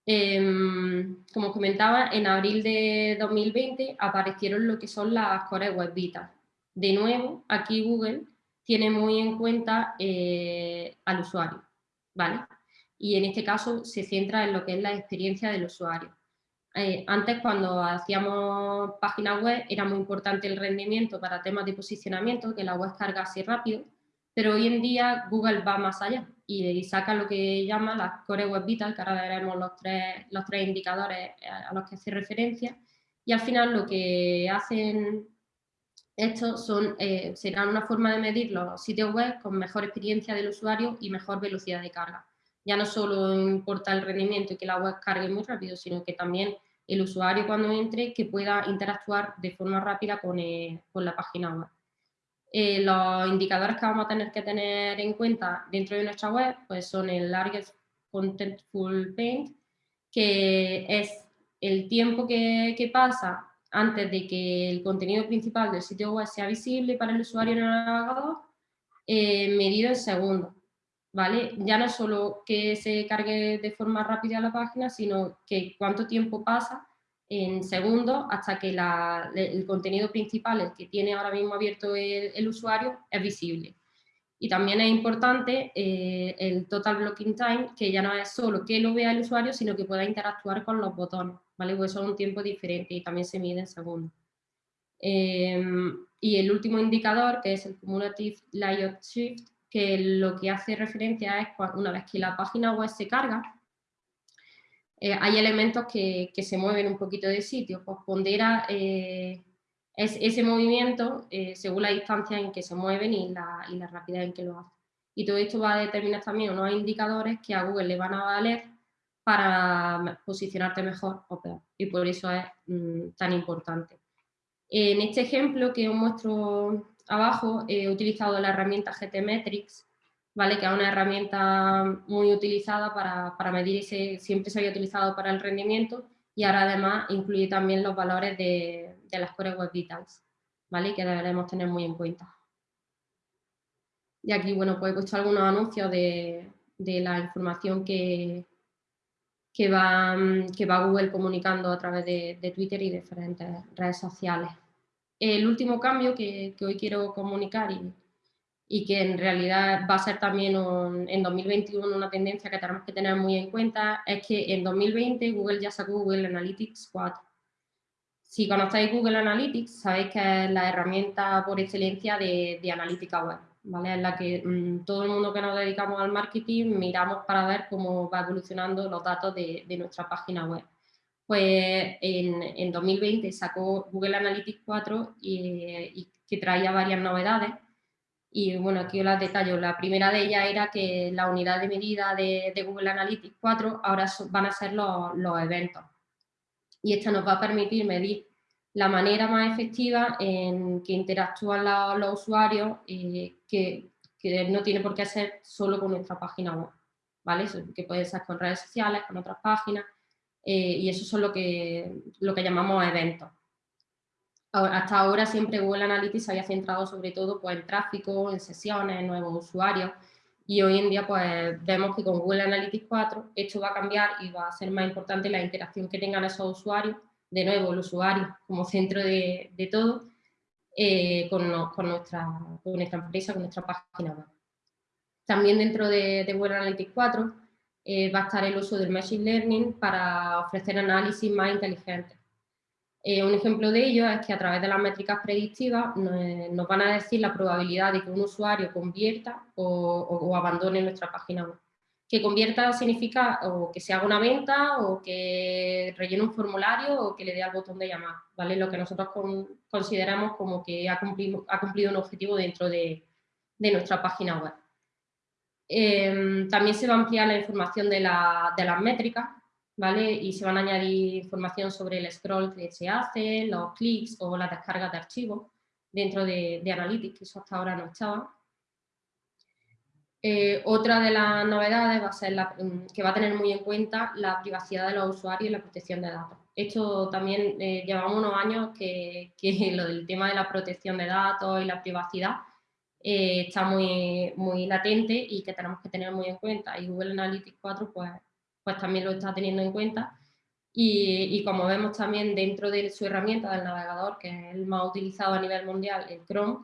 Em, como comentaba, en abril de 2020 aparecieron lo que son las Core Web Vita. De nuevo, aquí Google tiene muy en cuenta eh, al usuario, ¿vale? y en este caso se centra en lo que es la experiencia del usuario. Eh, antes cuando hacíamos páginas web era muy importante el rendimiento para temas de posicionamiento, que la web cargase rápido, pero hoy en día Google va más allá y, saca lo que llama las Core Web Vital, que ahora veremos los tres, los tres indicadores a los que hace referencia, y al final lo que hacen estos son, eh, serán una forma de medir los sitios web con mejor experiencia del usuario y mejor velocidad de carga ya no solo importa el rendimiento y que la web cargue muy rápido, sino que también el usuario cuando entre que pueda interactuar de forma rápida con, eh, con la página web. Eh, los indicadores que vamos a tener que tener en cuenta dentro de nuestra web pues son el Largest Contentful Paint, que es el tiempo que, que, pasa antes de que el contenido principal del sitio web sea visible para el usuario en el navegador, eh, medido en segundos. ¿vale? Ya no solo que se cargue de forma rápida la página, sino que cuánto tiempo pasa en segundos hasta que el contenido principal, el que tiene ahora mismo abierto el, usuario, es visible. Y también es importante eh, el Total Blocking Time, que ya no es solo que lo vea el usuario, sino que pueda interactuar con los botones, ¿vale? Eso es un tiempo diferente y también se mide en segundos. Em, y el último indicador, que es el Cumulative Layout Shift, que lo que hace referencia es una vez que la página web se carga, eh, hay elementos que, se mueven un poquito de sitio, pues pondera eh, es, ese movimiento eh, según la distancia en que se mueven y la, y la rapidez en que lo hacen. Y todo esto va a determinar también unos indicadores que a Google le van a valer para posicionarte mejor o peor. Y por eso es mm, tan importante. En este ejemplo que os muestro abajo he utilizado la herramienta GTmetrix, ¿vale? que es una herramienta muy utilizada para, medir ese, siempre se había utilizado para el rendimiento y ahora además incluye también los valores de, las Core Web Vitals, ¿vale? que deberemos tener muy en cuenta. Y aquí, bueno, pues he puesto algunos anuncios de, la información que, que, va, que va Google comunicando a través de, de Twitter y diferentes redes sociales. El último cambio que, hoy quiero comunicar y, que en realidad va a ser también en 2021 una tendencia que tenemos que tener muy en cuenta es que en 2020 Google ya sacó Google Analytics 4. Si conocéis Google Analytics, sabéis que es la herramienta por excelencia de, analítica web, ¿vale? En la que mm, todo el mundo que nos dedicamos al marketing miramos para ver cómo va evolucionando los datos de nuestra página web pues en, 2020 sacó Google Analytics 4 y, que traía varias novedades. Y bueno, aquí os las detallo. La primera de ellas era que la unidad de medida de, Google Analytics 4 ahora van a ser los, eventos. Y esto nos va a permitir medir la manera más efectiva en que interactúan los, usuarios, eh, que, no tiene por qué ser solo con nuestra página web, ¿vale? Que puede ser con redes sociales, con otras páginas, eh, y eso es lo que, lo que llamamos eventos. hasta ahora siempre Google Analytics se había centrado sobre todo pues, en tráfico, en sesiones, en nuevos usuarios y hoy en día pues vemos que con Google Analytics 4 esto va a cambiar y va a ser más importante la interacción que tengan esos usuarios, de nuevo el usuario como centro de, todo, eh, con, nuestra, empresa, con nuestra página web. También dentro de, de Analytics 4 eh, va a estar el uso del Machine Learning para ofrecer análisis más inteligentes. Eh, un ejemplo de ello es que a través de las métricas predictivas nos, van a decir la probabilidad de que un usuario convierta o, abandone nuestra página web. Que convierta significa o que se haga una venta o que rellene un formulario o que le dé al botón de llamar, ¿vale? Lo que nosotros consideramos como que ha cumplido, ha cumplido un objetivo dentro de nuestra página web. Em, también se va a ampliar la información de, las métricas, ¿vale? Y se van a añadir información sobre el scroll que se hace, los clics o las descargas de archivos dentro de, Analytics, que eso hasta ahora no estaba. Eh, otra de las novedades va a ser mm, que va a tener muy en cuenta la privacidad de los usuarios y la protección de datos. Esto también eh, llevamos unos años que, que, lo del tema de la protección de datos y la privacidad eh, está muy, muy latente y que tenemos que tener muy en cuenta. Y Google Analytics 4 pues, pues también lo está teniendo en cuenta. Y, y, como vemos también dentro de su herramienta del navegador, que es el más utilizado a nivel mundial, el Chrome,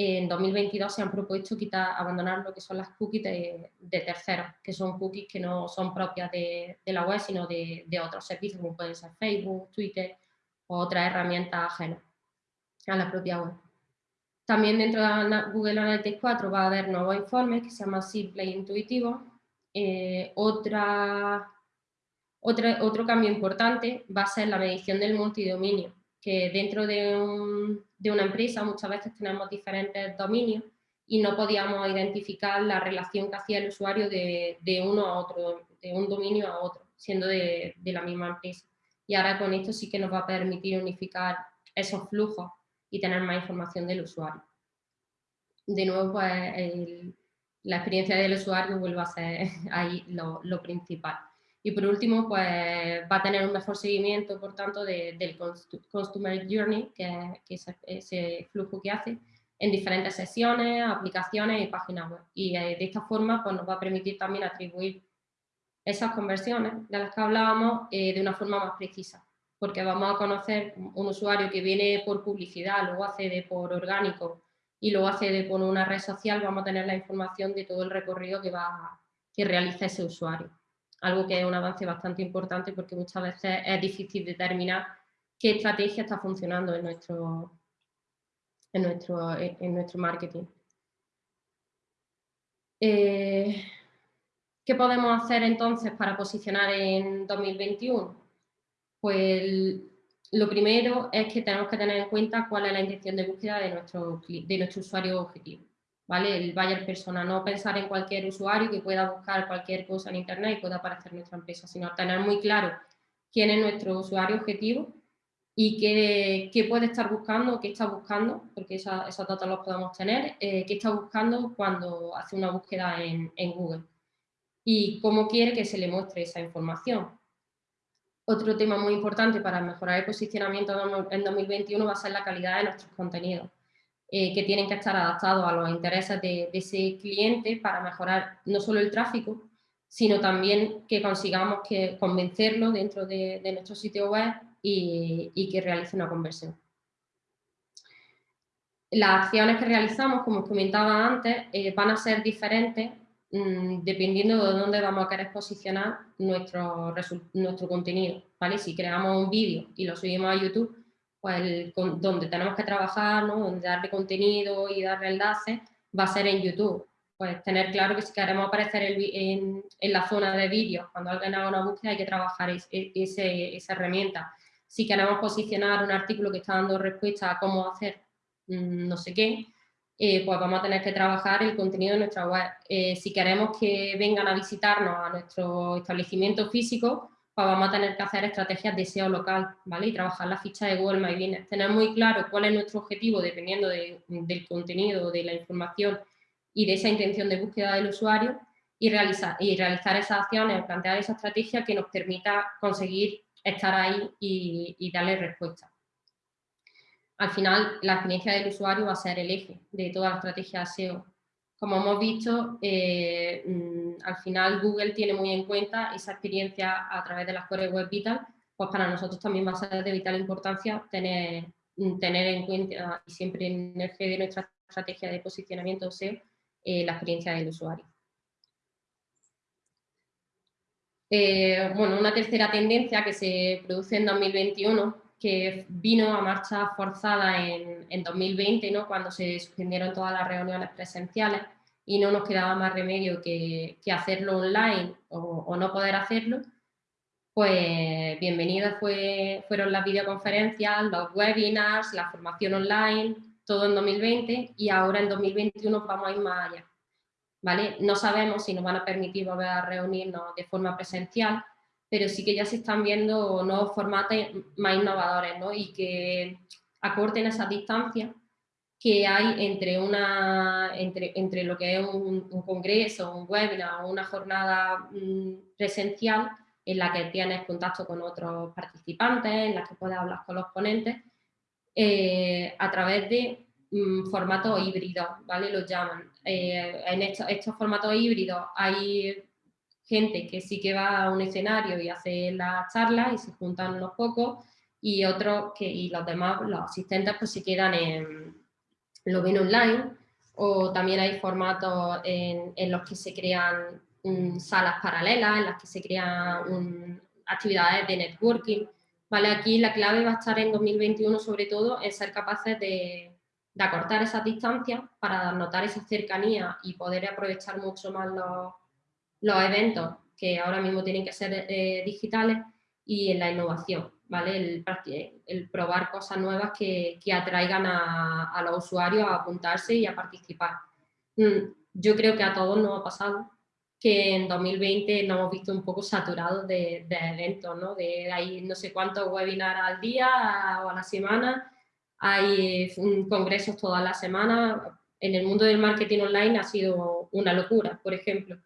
en 2022 se han propuesto quitar, abandonar lo que son las cookies de, de terceros, que son cookies que no son propias de, la web, sino de, otros servicios, como pueden ser Facebook, Twitter o otras herramientas ajenas a la propia web. También dentro de Google Analytics 4 va a haber nuevos informes que se llama simple e intuitivo. Eh, otra, otro cambio importante va a ser la medición del multidominio, que dentro de, una empresa muchas veces tenemos diferentes dominios y no podíamos identificar la relación que hacía el usuario de, uno a otro, de un dominio a otro, siendo de, la misma empresa. Y ahora con esto sí que nos va a permitir unificar esos flujos y tener más información del usuario. De nuevo, pues la experiencia del usuario vuelve a ser ahí lo, principal. Y por último, pues va a tener un mejor seguimiento, por tanto, del Customer Journey, que, que es ese flujo que hace, en diferentes sesiones, aplicaciones y páginas web. Y eh, de esta forma pues, nos va a permitir también atribuir esas conversiones de las que hablábamos eh, de una forma más precisa, porque vamos a conocer un usuario que viene por publicidad, luego accede por orgánico y luego accede por una red social, vamos a tener la información de todo el recorrido que, va, que realiza ese usuario. Algo que es un avance bastante importante porque muchas veces es difícil determinar qué estrategia está funcionando en nuestro, en nuestro, en nuestro marketing. Eh, ¿Qué podemos hacer entonces para posicionar en 2021? Pues lo primero es que tenemos que tener en cuenta cuál es la intención de búsqueda de nuestro, de nuestro usuario objetivo. El buyer persona, no pensar en cualquier usuario que pueda buscar cualquier cosa en internet y pueda aparecer nuestra empresa, sino tener muy claro quién es nuestro usuario objetivo y qué, puede estar buscando, qué está buscando, porque esa, esos datos los podemos tener, eh, qué está buscando cuando hace una búsqueda en, Google y cómo quiere que se le muestre esa información. Otro tema muy importante para mejorar el posicionamiento en 2021 va a ser la calidad de nuestros contenidos, eh, que tienen que estar adaptados a los intereses de, ese cliente para mejorar no solo el tráfico, sino también que consigamos que convencerlo dentro de, nuestro sitio web y, que realice una conversión. Las acciones que realizamos, como os comentaba antes, eh, van a ser diferentes mm, dependiendo de dónde vamos a querer posicionar nuestro, nuestro contenido. ¿vale? Si creamos un vídeo y lo subimos a YouTube, pues donde tenemos que trabajar, ¿no? donde darle contenido y darle enlaces, va a ser en YouTube. Pues tener claro que si queremos aparecer en, la zona de vídeos, cuando alguien haga una búsqueda hay que trabajar esa herramienta si queremos posicionar un artículo que está dando respuesta a cómo hacer mm, no sé qué, eh, pues vamos a tener que trabajar el contenido de nuestra web. Eh, si queremos que vengan a visitarnos a nuestro establecimiento físico, pues vamos a tener que hacer estrategias de SEO local, ¿vale? Y trabajar la ficha de Google My. Tener muy claro cuál es nuestro objetivo dependiendo del contenido, de la información y de esa intención de búsqueda del usuario y realizar, y realizar esas acciones, plantear esa estrategia que nos permita conseguir estar ahí y, darle respuesta. Al final, la experiencia del usuario va a ser el eje de toda la estrategia SEO. Como hemos visto, eh, mm, al final Google tiene muy en cuenta esa experiencia a través de las Core Web Vital, pues para nosotros también va a ser de vital importancia tener, mm, tener en cuenta y siempre en el eje de nuestra estrategia de posicionamiento SEO eh, la experiencia del usuario. Eh, bueno, una tercera tendencia que se produce en 2021, que vino a marcha forzada en, 2020, ¿no? cuando se suspendieron todas las reuniones presenciales y no nos quedaba más remedio que, hacerlo online o, no poder hacerlo, pues bienvenidas fue, fueron las videoconferencias, los webinars, la formación online, todo en 2020 y ahora en 2021 vamos a ir más allá. No sabemos si nos van a permitir volver a reunirnos de forma presencial, pero sí que ya se están viendo nuevos formatos más innovadores y que acorten esas distancias que hay entre, una, entre, entre lo que es un, congreso, un webinar o una jornada mm, presencial en la que tienes contacto con otros participantes, en la que puedes hablar con los ponentes, eh, a través de mm, formatos híbridos, ¿vale? Los llaman. Eh, en estos, formatos híbridos hay gente que sí que va a un escenario y hace las charlas y se juntan unos pocos y otros que y los demás, los asistentes pues se quedan en, lo ven online o también hay formatos en, los que se crean mm, salas paralelas, en las que se crean actividades de networking. ¿vale? Aquí la clave va a estar en 2021 sobre todo en ser capaces de, de acortar esas distancias para notar esa cercanía y poder aprovechar mucho más los, los eventos que ahora mismo tienen que ser eh, digitales y en la innovación, ¿vale? El, probar cosas nuevas que, que atraigan a, a, los usuarios a apuntarse y a participar. mm, yo creo que a todos nos ha pasado que en 2020 nos hemos visto un poco saturados de, eventos, ¿no? De hay no sé cuántos webinars al día o a la semana, hay mm, congresos todas las semanas. En el mundo del marketing online ha sido una locura, por ejemplo.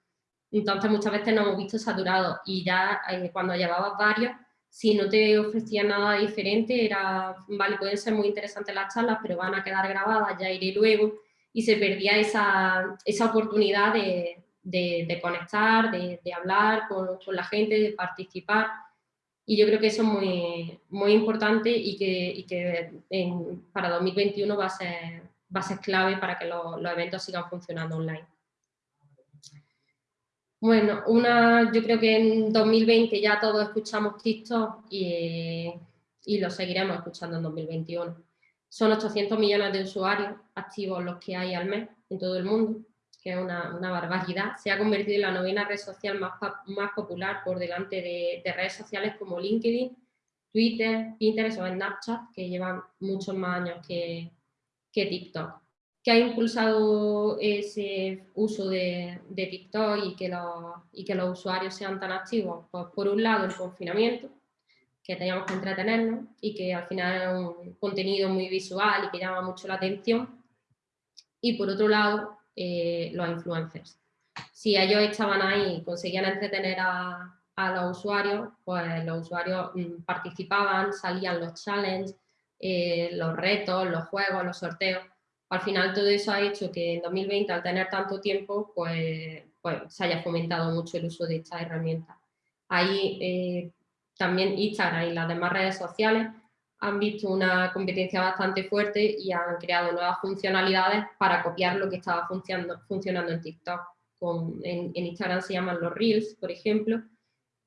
Entonces muchas veces nos hemos visto saturados y ya eh, cuando llevabas varios, si no te ofrecían nada diferente, era, vale, pueden ser muy interesantes las charlas, pero van a quedar grabadas, ya iré luego, y se perdía esa, esa oportunidad de, de, conectar, de, hablar con, la gente, de participar. Y yo creo que eso es muy, muy importante y que, que para 2021 va a, ser, va a ser clave para que los, eventos sigan funcionando online. Bueno, una, yo creo que en 2020 ya todos escuchamos TikTok y, lo seguiremos escuchando en 2021. Son 800 millones de usuarios activos los que hay al mes en todo el mundo que es una, barbaridad, se ha convertido en la novena red social más, popular por delante de, redes sociales como LinkedIn, Twitter, Pinterest o Snapchat, que llevan muchos más años que TikTok. ¿Qué ha impulsado ese uso de, TikTok y que, los, y que los usuarios sean tan activos? Pues por un lado el confinamiento, que teníamos que entretenernos y que al final es un contenido muy visual y que llama mucho la atención. Y por otro lado, eh, los influencers. Si ellos estaban ahí y conseguían entretener a, los usuarios, pues los usuarios mm, participaban, salían los challenges, eh, los retos, los juegos, los sorteos. Al final todo eso ha hecho que en 2020, al tener tanto tiempo, pues, pues se haya fomentado mucho el uso de esta herramienta. Ahí eh, también Instagram y las demás redes sociales han visto una competencia bastante fuerte y han creado nuevas funcionalidades para copiar lo que estaba funcionando, funcionando en TikTok. en, Instagram se llaman los Reels, por ejemplo,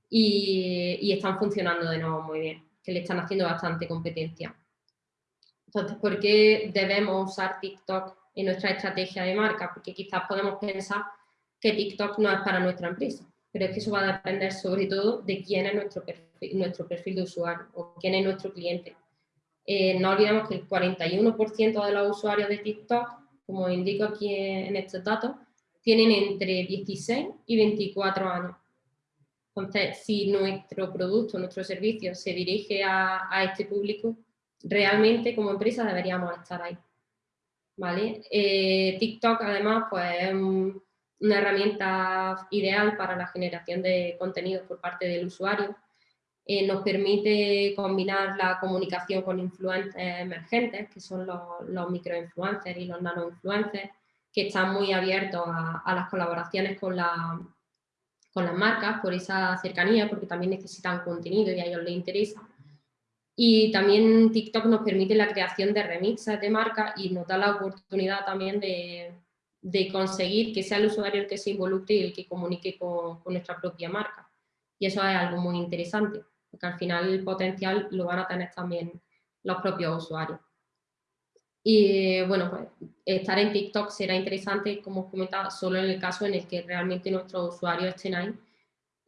y, están funcionando de nuevo muy bien, que le están haciendo bastante competencia. Entonces, ¿por qué debemos usar TikTok en nuestra estrategia de marca? Porque quizás podemos pensar que TikTok no es para nuestra empresa, pero es que eso va a depender sobre todo de quién es nuestro perfil, nuestro perfil de usuario o quién es nuestro cliente. Eh, no olvidemos que el 41% de los usuarios de TikTok, como indico aquí en estos datos, tienen entre 16 y 24 años. Entonces, si nuestro producto, nuestro servicio se dirige a, este público, realmente como empresa deberíamos estar ahí. ¿Vale? Eh, TikTok además pues, es una herramienta ideal para la generación de contenidos por parte del usuario eh, nos permite combinar la comunicación con influencers emergentes, que son los, microinfluencers y los nanoinfluencers, que están muy abiertos a, las colaboraciones con, la, con las marcas por esa cercanía, porque también necesitan contenido y a ellos les interesa. Y también TikTok nos permite la creación de remixes de marca y nos da la oportunidad también de, conseguir que sea el usuario el que se involucre y el que comunique con, con nuestra propia marca. Y eso es algo muy interesante porque al final el potencial lo van a tener también los propios usuarios. Y bueno, pues estar en TikTok será interesante, como comentaba, solo en el caso en el que realmente nuestros usuarios estén ahí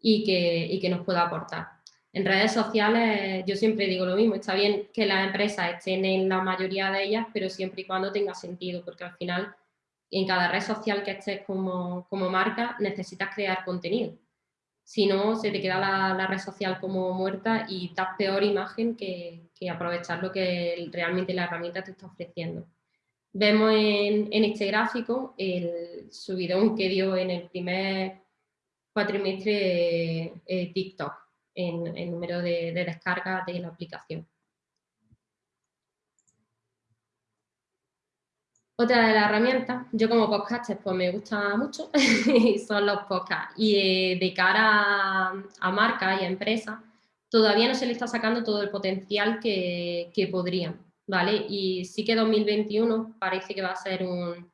y que, y que nos pueda aportar. En redes sociales yo siempre digo lo mismo, está bien que las empresas estén en la mayoría de ellas, pero siempre y cuando tenga sentido, porque al final en cada red social que estés como, marca necesitas crear contenido si no se te queda la, red social como muerta y das peor imagen que, aprovechar lo que realmente la herramienta te está ofreciendo. Vemos en, este gráfico el subidón que dio en el primer cuatrimestre eh, TikTok en el número de, de descargas de la aplicación. Otra de las herramientas, yo como podcaster pues me gusta mucho, son los podcasts. Y eh, de cara a, marcas y a empresas, todavía no se le está sacando todo el potencial que, podrían, ¿vale? Y sí que 2021 parece que va a ser un,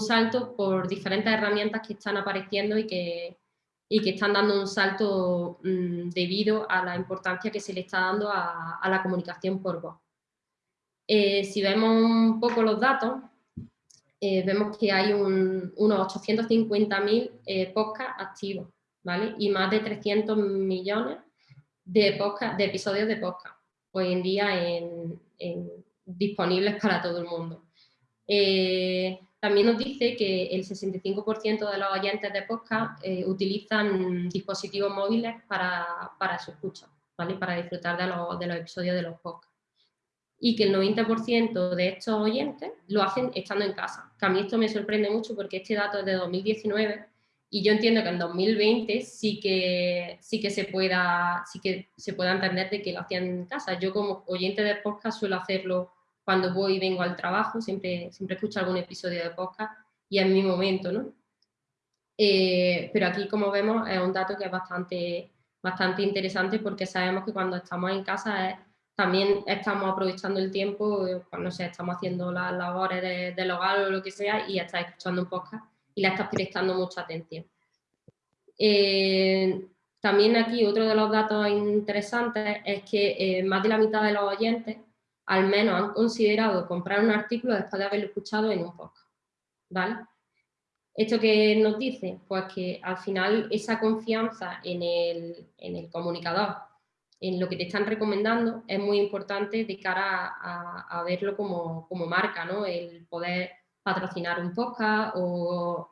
salto por diferentes herramientas que están apareciendo y que, que están dando un salto mm, debido a la importancia que se le está dando a, la comunicación por voz. Eh, si vemos un poco los datos, eh, vemos que hay unos 850.000 eh, podcasts activos, ¿vale? Y más de 300 millones de, podcast, de episodios de podcast hoy en día disponibles para todo el mundo. Eh, también nos dice que el 65% de los oyentes de podcast eh, utilizan dispositivos móviles para, para su escucha, ¿vale? para disfrutar de los, de los episodios de los podcasts. Y que el 90% de estos oyentes lo hacen estando en casa. Que a mí esto me sorprende mucho porque este dato es de 2019 y yo entiendo que en 2020 sí que, sí que, se, pueda, sí que se pueda entender de que lo hacían en casa. Yo como oyente de podcast suelo hacerlo cuando voy y vengo al trabajo, siempre, siempre escucho algún episodio de podcast y es mi momento, ¿no? Eh, pero aquí, como vemos, es un dato que es bastante, bastante interesante porque sabemos que cuando estamos en casa también estamos aprovechando el tiempo, cuando no estamos haciendo las labores de, del hogar o lo que sea y estás escuchando un podcast y la estás prestando mucha atención. Eh, también aquí otro de los datos interesantes es que eh, más de la mitad de los oyentes al menos han considerado comprar un artículo después de haberlo escuchado en un podcast. ¿vale? ¿Esto que nos dice? Pues que al final esa confianza en el, comunicador, en lo que te están recomendando, es muy importante de cara a, verlo como, marca, ¿no? El poder patrocinar un podcast o,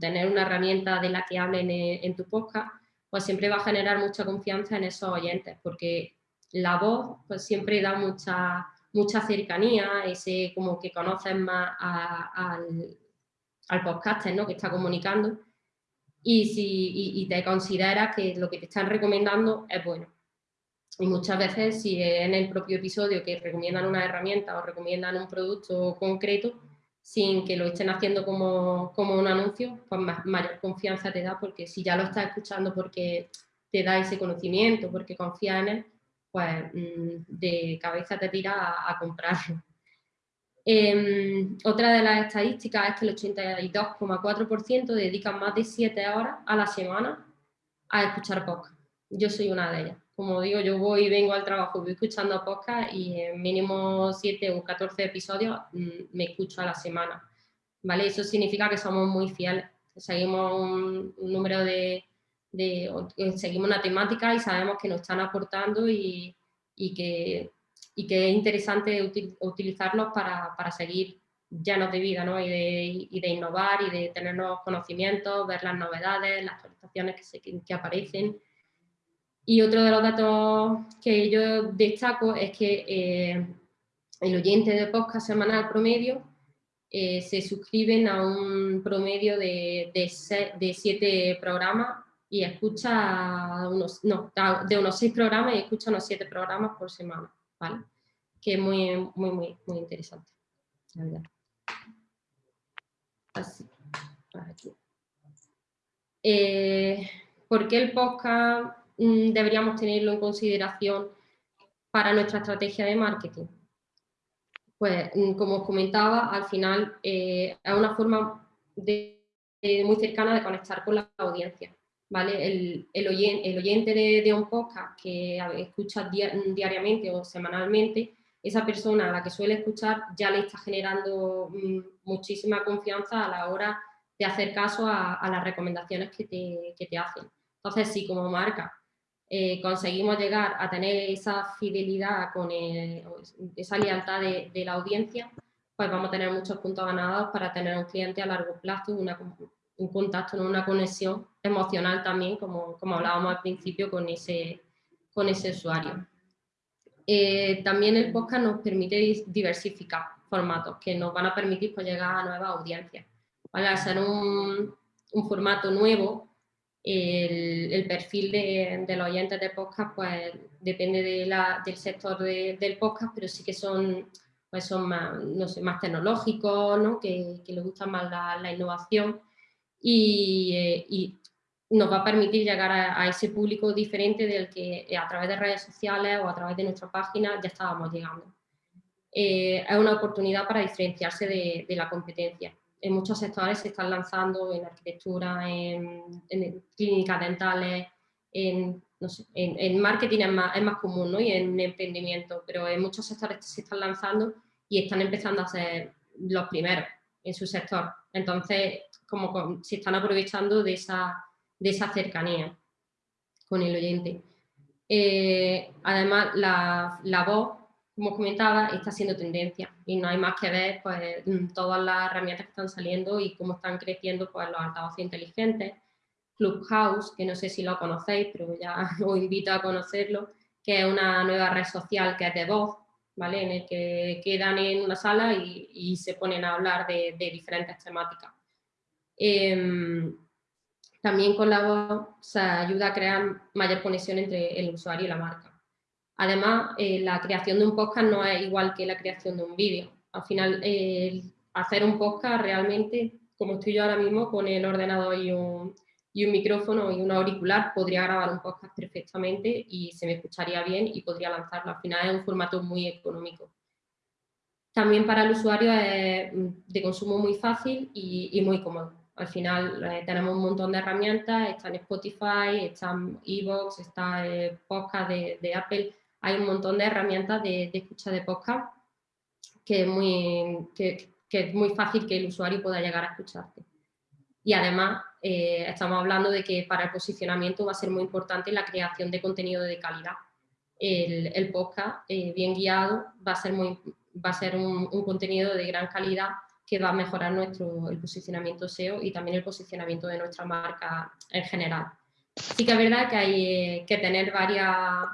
tener una herramienta de la que hablen en, en tu podcast, pues siempre va a generar mucha confianza en esos oyentes, porque la voz pues siempre da mucha mucha cercanía, ese como que conoces más al, al podcaster ¿no? que está comunicando y, si, te consideras que lo que te están recomendando es bueno. Y muchas veces si en el propio episodio que recomiendan una herramienta o recomiendan un producto concreto, sin que lo estén haciendo como, como un anuncio, pues mayor confianza te da porque si ya lo estás escuchando porque te da ese conocimiento, porque confía en él, pues mm, de cabeza te tira a, comprarlo. Em, otra de las estadísticas es que el 82,4% dedican más de 7 horas a la semana a escuchar podcast. Yo soy una de ellas. Como digo, yo voy y vengo al trabajo, voy escuchando podcast y en mínimo 7 o 14 episodios mm, me escucho a la semana. ¿vale? Eso significa que somos muy fieles. Seguimos un número de, de, seguimos una temática y sabemos que nos están aportando y, y, que, es interesante utilizarlos para, seguir llenos de vida ¿no? y, de, innovar y de tener nuevos conocimientos, ver las novedades, las actualizaciones que, aparecen. Y otro de los datos que yo destaco es que eh, el oyente de podcast semanal promedio eh, se suscriben a un promedio de siete programas y escucha unos, no, de unos seis programas y escucha unos siete programas por semana, ¿vale? Que es muy, muy, muy, muy interesante, Así, eh, ¿Por qué el podcast mm, deberíamos tenerlo en consideración para nuestra estrategia de marketing? Pues, mm, como os comentaba, al final eh, es una forma muy cercana de conectar con la audiencia. ¿Vale? El, oyente, de, un podcast que escucha diariamente o semanalmente, esa persona a la que suele escuchar ya le está generando mm, muchísima confianza a la hora de hacer caso a, las recomendaciones que te, hacen. Entonces, si como marca eh, conseguimos llegar a tener esa fidelidad, con esa lealtad de, de, la audiencia, pues vamos a tener muchos puntos ganados para tener un cliente a largo plazo, una, un contacto, una conexión emocional también, como, como hablábamos al principio, con ese, con ese usuario. Eh, también el podcast nos permite diversificar formatos que nos van a permitir pues, llegar a nuevas audiencias. Al ser un, un formato nuevo, el, perfil de, de, los oyentes de podcast pues, depende de la, del sector del podcast, pero sí que son, pues, son más, no sé, más tecnológicos, ¿no? que, les gusta más la innovación eh, y, nos va a permitir llegar a, ese público diferente del que eh, a través de redes sociales o a través de nuestra página ya estábamos llegando. Eh, es una oportunidad para diferenciarse de, la competencia. En muchos sectores se están lanzando en arquitectura, en, clínicas dentales, en, en, marketing es más, es más común ¿no? y en emprendimiento, pero en muchos sectores se están lanzando y están empezando a ser los primeros en su sector. Entonces, como se están aprovechando de esa, de esa cercanía con el oyente. Eh, además, la, voz como comentaba, está siendo tendencia y no hay más que ver pues, todas las herramientas que están saliendo y cómo están creciendo pues, los altavoces inteligentes. Clubhouse, que no sé si lo conocéis, pero ya os invito a conocerlo, que es una nueva red social que es de voz, ¿vale? En el que quedan en una sala y, se ponen a hablar de, diferentes temáticas. Em, también con la voz se ayuda a crear mayor conexión entre el usuario y la marca. Además, eh, la creación de un podcast no es igual que la creación de un vídeo. Al final, hacer un podcast realmente, como estoy yo ahora mismo, con el ordenador y un, y un micrófono y un auricular, podría grabar un podcast perfectamente y se me escucharía bien y podría lanzarlo. Al final es un formato muy económico. También para el usuario es de consumo muy fácil y, muy cómodo. Al final eh, tenemos un montón de herramientas, está en Spotify, está en Evox, está en podcast de, Apple, hay un montón de herramientas de, escucha de podcast que es, muy, que es muy fácil que el usuario pueda llegar a escucharte. Y además eh, estamos hablando de que para el posicionamiento va a ser muy importante la creación de contenido de calidad. El, podcast eh, bien guiado va a ser, muy, va a ser un, contenido de gran calidad que va a mejorar nuestro, el posicionamiento SEO y también el posicionamiento de nuestra marca en general. Sí que es verdad que hay eh, que tener varias,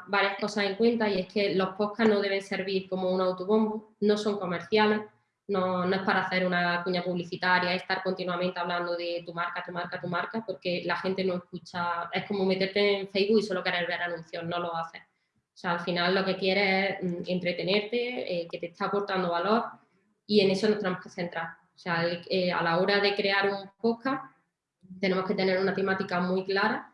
varias cosas en cuenta y es que los podcasts no deben servir como un autobombo, no son comerciales, no, no, es para hacer una cuña publicitaria, estar continuamente hablando de tu marca, tu marca, tu marca, porque la gente no escucha, es como meterte en Facebook y solo querer ver anuncios, no lo haces. O sea, al final lo que quieres es mm, entretenerte, eh, que te está aportando valor y en eso nos tenemos que centrar. O sea, eh, a la hora de crear un podcast tenemos que tener una temática muy clara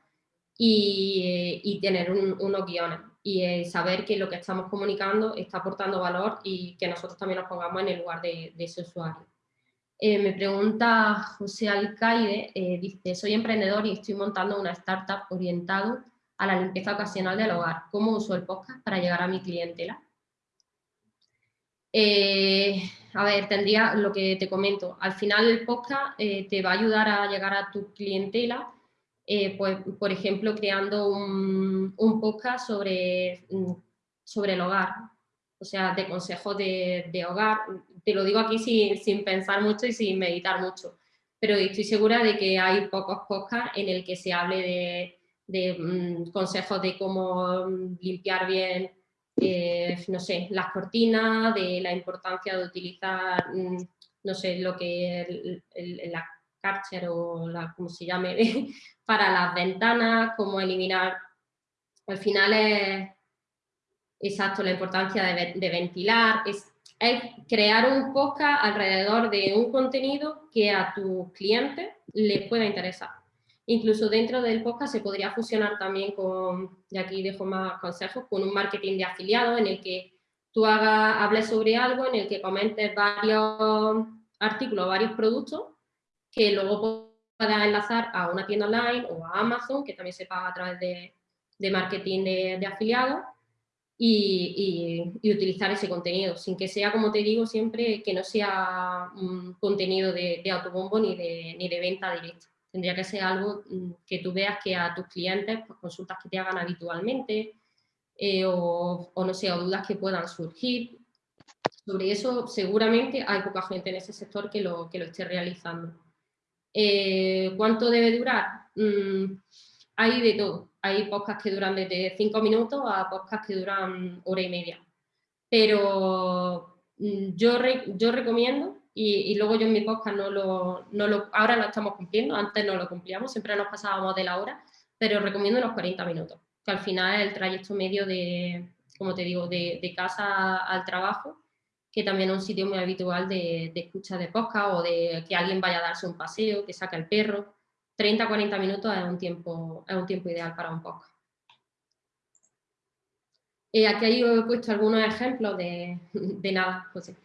y, eh, y tener unos guiones y eh, saber que lo que estamos comunicando está aportando valor y que nosotros también nos pongamos en el lugar de, ese usuario. Eh, me pregunta José Alcaide, eh, dice, soy emprendedor y estoy montando una startup orientado a la limpieza ocasional del hogar. ¿Cómo uso el podcast para llegar a mi clientela? a ver, tendría lo que te comento. Al final el podcast te va a ayudar a llegar a tu clientela eh, pues, por ejemplo, creando un, podcast sobre, mm, sobre el hogar, o sea, de consejos de, hogar. Te lo digo aquí sin, pensar mucho y sin meditar mucho, pero estoy segura de que hay pocos podcasts en el que se hable de, mm, consejos de cómo mm, limpiar bien, eh, no sé, las cortinas, de la importancia de utilizar, no sé, lo que la Karcher o la, como se llame, para las ventanas, cómo eliminar, al final es exacto la importancia de, ventilar, es, crear un podcast alrededor de un contenido que a tus clientes les pueda interesar. Incluso dentro del podcast se podría fusionar también con, y aquí dejo más consejos, con un marketing de afiliados en el que tú hagas, hables sobre algo, en el que comentes varios artículos, varios productos que luego puedas enlazar a una tienda online o a Amazon, que también se paga a través de, marketing de, afiliados, y, utilizar ese contenido, sin que sea, como te digo, siempre que no sea un contenido de, autobombo ni de, ni de venta directa. Tendría que ser algo mm, que tú veas que a tus clientes, pues, consultas que te hagan habitualmente, eh, o, no sé, o dudas que puedan surgir. Sobre eso seguramente hay poca gente en ese sector que lo, que lo esté realizando. Eh, ¿Cuánto debe durar? Mm, hay de todo. Hay podcasts que duran desde 5 minutos a podcasts que duran hora y media. Pero mm, yo, yo recomiendo, y, luego yo en mi podcast no lo, no lo, ahora lo estamos cumpliendo, antes no lo cumplíamos, siempre nos pasábamos de la hora, pero recomiendo los 40 minutos, que al final es el trayecto medio de, como te digo, de, de casa al trabajo que también es un sitio muy habitual de, escucha de podcast o de que alguien vaya a darse un paseo, que saca el perro. 30-40 minutos es un, tiempo, es un tiempo ideal para un podcast. Eh, aquí he puesto algunos ejemplos de, nada, José.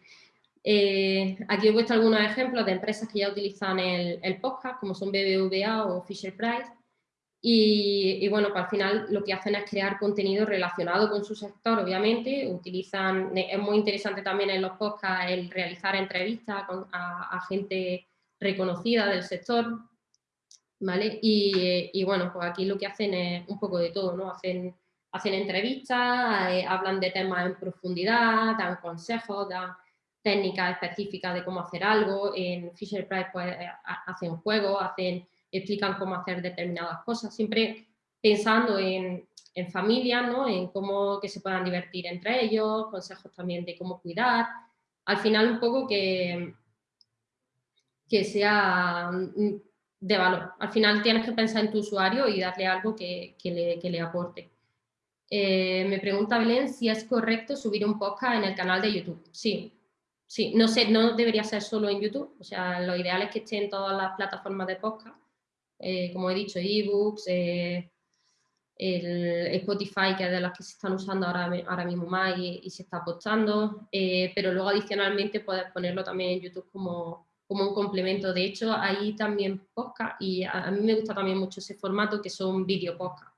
Eh, aquí he puesto algunos ejemplos de empresas que ya utilizan el, el podcast, como son BBVA o Fisher Price, y, bueno, pues al final lo que hacen es crear contenido relacionado con su sector, obviamente. Utilizan, es muy interesante también en los podcasts el realizar entrevistas a, gente reconocida del sector, ¿vale? Y, bueno, pues aquí lo que hacen es un poco de todo, ¿no? Hacen hacen entrevistas, eh, hablan de temas en profundidad, dan consejos, dan técnicas específicas de cómo hacer algo. En Fisher Price pues, eh, hacen juegos, hacen, explican cómo hacer determinadas cosas, siempre pensando en, en familia, ¿no? en cómo que se puedan divertir entre ellos, consejos también de cómo cuidar. Al final un poco que, que sea mm, de valor. Al final tienes que pensar en tu usuario y darle algo que, le, que le, aporte. Eh, me pregunta Belén si es correcto subir un podcast en el canal de YouTube. Sí, sí, no sé, no debería ser solo en YouTube, o sea, lo ideal es que esté en todas las plataformas de podcast, eh, como he dicho, ebooks, eh, el Spotify, que es de las que se están usando ahora, ahora mismo más y, se está apostando, eh, pero luego adicionalmente puedes ponerlo también en YouTube como, como un complemento. De hecho, hay también podcast y a, mí me gusta también mucho ese formato que son video podcast.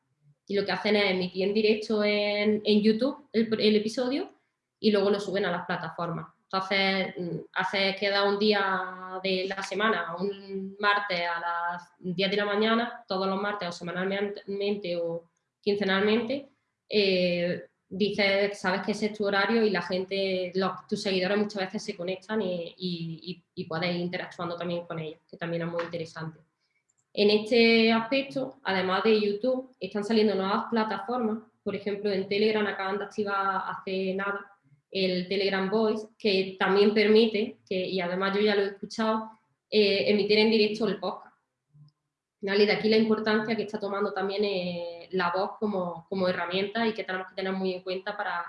Y lo que hacen es emitir en directo en, en YouTube el, el, episodio y luego lo suben a las plataformas. Entonces, hace, queda un día de la semana, un martes a las 10 de la mañana, todos los martes o semanalmente o quincenalmente, eh, dices, sabes que ese es tu horario y la gente, tus seguidores muchas veces se conectan y, y, puedes ir interactuando también con ellos, que también es muy interesante. En este aspecto, además de YouTube, están saliendo nuevas plataformas, por ejemplo en Telegram acaban de activar hace nada el Telegram Voice, que también permite, que, y además yo ya lo he escuchado, eh, emitir en directo el podcast. Y de aquí la importancia que está tomando también eh, la voz como, como, herramienta y que tenemos que tener muy en cuenta para,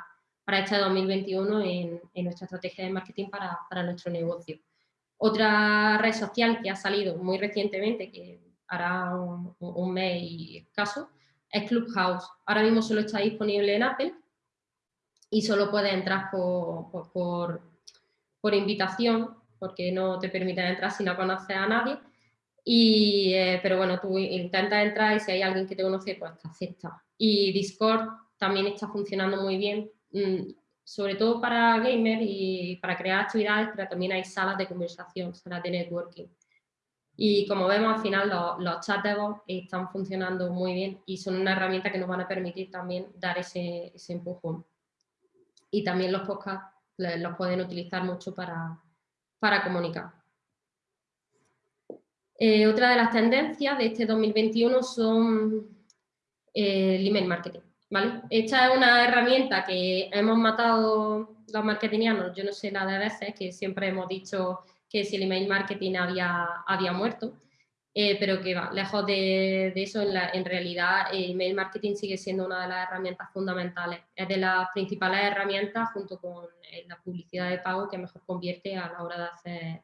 para este 2021 en, en, nuestra estrategia de marketing para, para, nuestro negocio. Otra red social que ha salido muy recientemente, que hará un, un mes y escaso, es Clubhouse. Ahora mismo solo está disponible en Apple, y solo puedes entrar por, por, por, invitación, porque no te permiten entrar si no conoces a nadie. Y, eh, pero bueno, tú intentas entrar y si hay alguien que te conoce, pues te acepta. Y Discord también está funcionando muy bien, mm, sobre todo para gamers y para crear actividades, pero también hay salas de conversación, salas de networking. Y como vemos, al final los, los chats de voz están funcionando muy bien y son una herramienta que nos van a permitir también dar ese, ese empujón y también los podcasts los pueden utilizar mucho para, para comunicar. Eh, otra de las tendencias de este 2021 son el email marketing. ¿vale? Esta es una herramienta que hemos matado los marketingianos, yo no sé la de veces, que siempre hemos dicho que si el email marketing había, había muerto, eh, pero que va, lejos de, eso, en, realidad el email marketing sigue siendo una de las herramientas fundamentales. Es de las principales herramientas junto con eh, la publicidad de pago que mejor convierte a la hora de hacer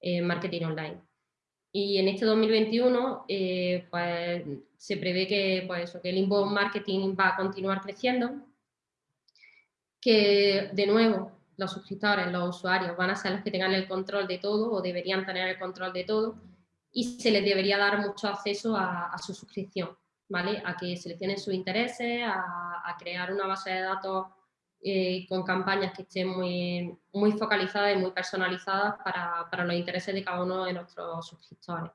eh, marketing online. Y en este 2021 pues, se prevé que, pues, que el inbound marketing va a continuar creciendo, que de nuevo los suscriptores, los usuarios van a ser los que tengan el control de todo o deberían tener el control de todo y se les debería dar mucho acceso a, su suscripción, ¿vale? A que seleccionen sus intereses, a, crear una base de datos eh, con campañas que estén muy, muy focalizadas y muy personalizadas para, para, los intereses de cada uno de nuestros suscriptores.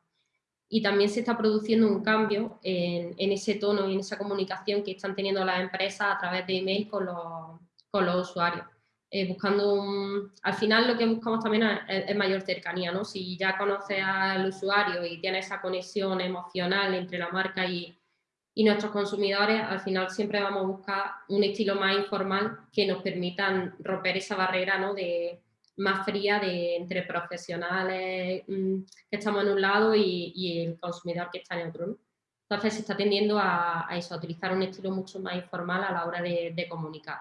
Y también se está produciendo un cambio en, en ese tono y en esa comunicación que están teniendo las empresas a través de email con los, con los usuarios. Eh, buscando un... Al final lo que buscamos también es, mayor cercanía, ¿no? Si ya conoces al usuario y tienes esa conexión emocional entre la marca y, y nuestros consumidores, al final siempre vamos a buscar un estilo más informal que nos permitan romper esa barrera, ¿no? De, más fría de entre profesionales mm, que estamos en un lado y, y, el consumidor que está en otro. ¿no? Entonces se está tendiendo a, a, eso, a utilizar un estilo mucho más informal a la hora de, de comunicar.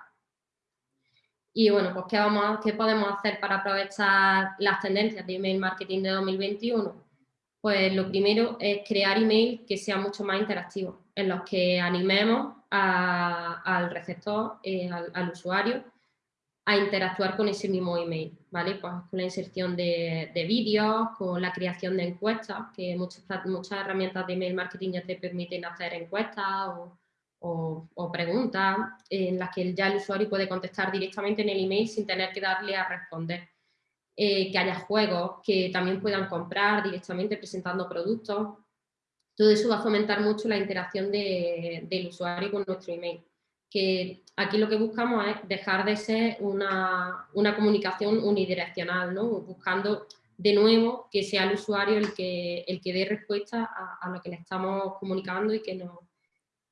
Y bueno, pues ¿qué, vamos ¿qué podemos hacer para aprovechar las tendencias de email marketing de 2021? Pues lo primero es crear email que sea mucho más interactivo, en los que animemos al receptor, eh, al, usuario, a interactuar con ese mismo email, ¿vale? Pues con la inserción de, de vídeos, con la creación de encuestas, que muchas, muchas herramientas de email marketing ya te permiten hacer encuestas o, o, preguntas en las que ya el usuario puede contestar directamente en el email sin tener que darle a responder. Eh, que haya juegos que también puedan comprar directamente presentando productos. Todo eso va a fomentar mucho la interacción del usuario con nuestro email. que aquí lo que buscamos es dejar de ser una, comunicación unidireccional, ¿no? buscando de nuevo que sea el usuario el que, el que dé respuesta a, lo que le estamos comunicando y que, nos,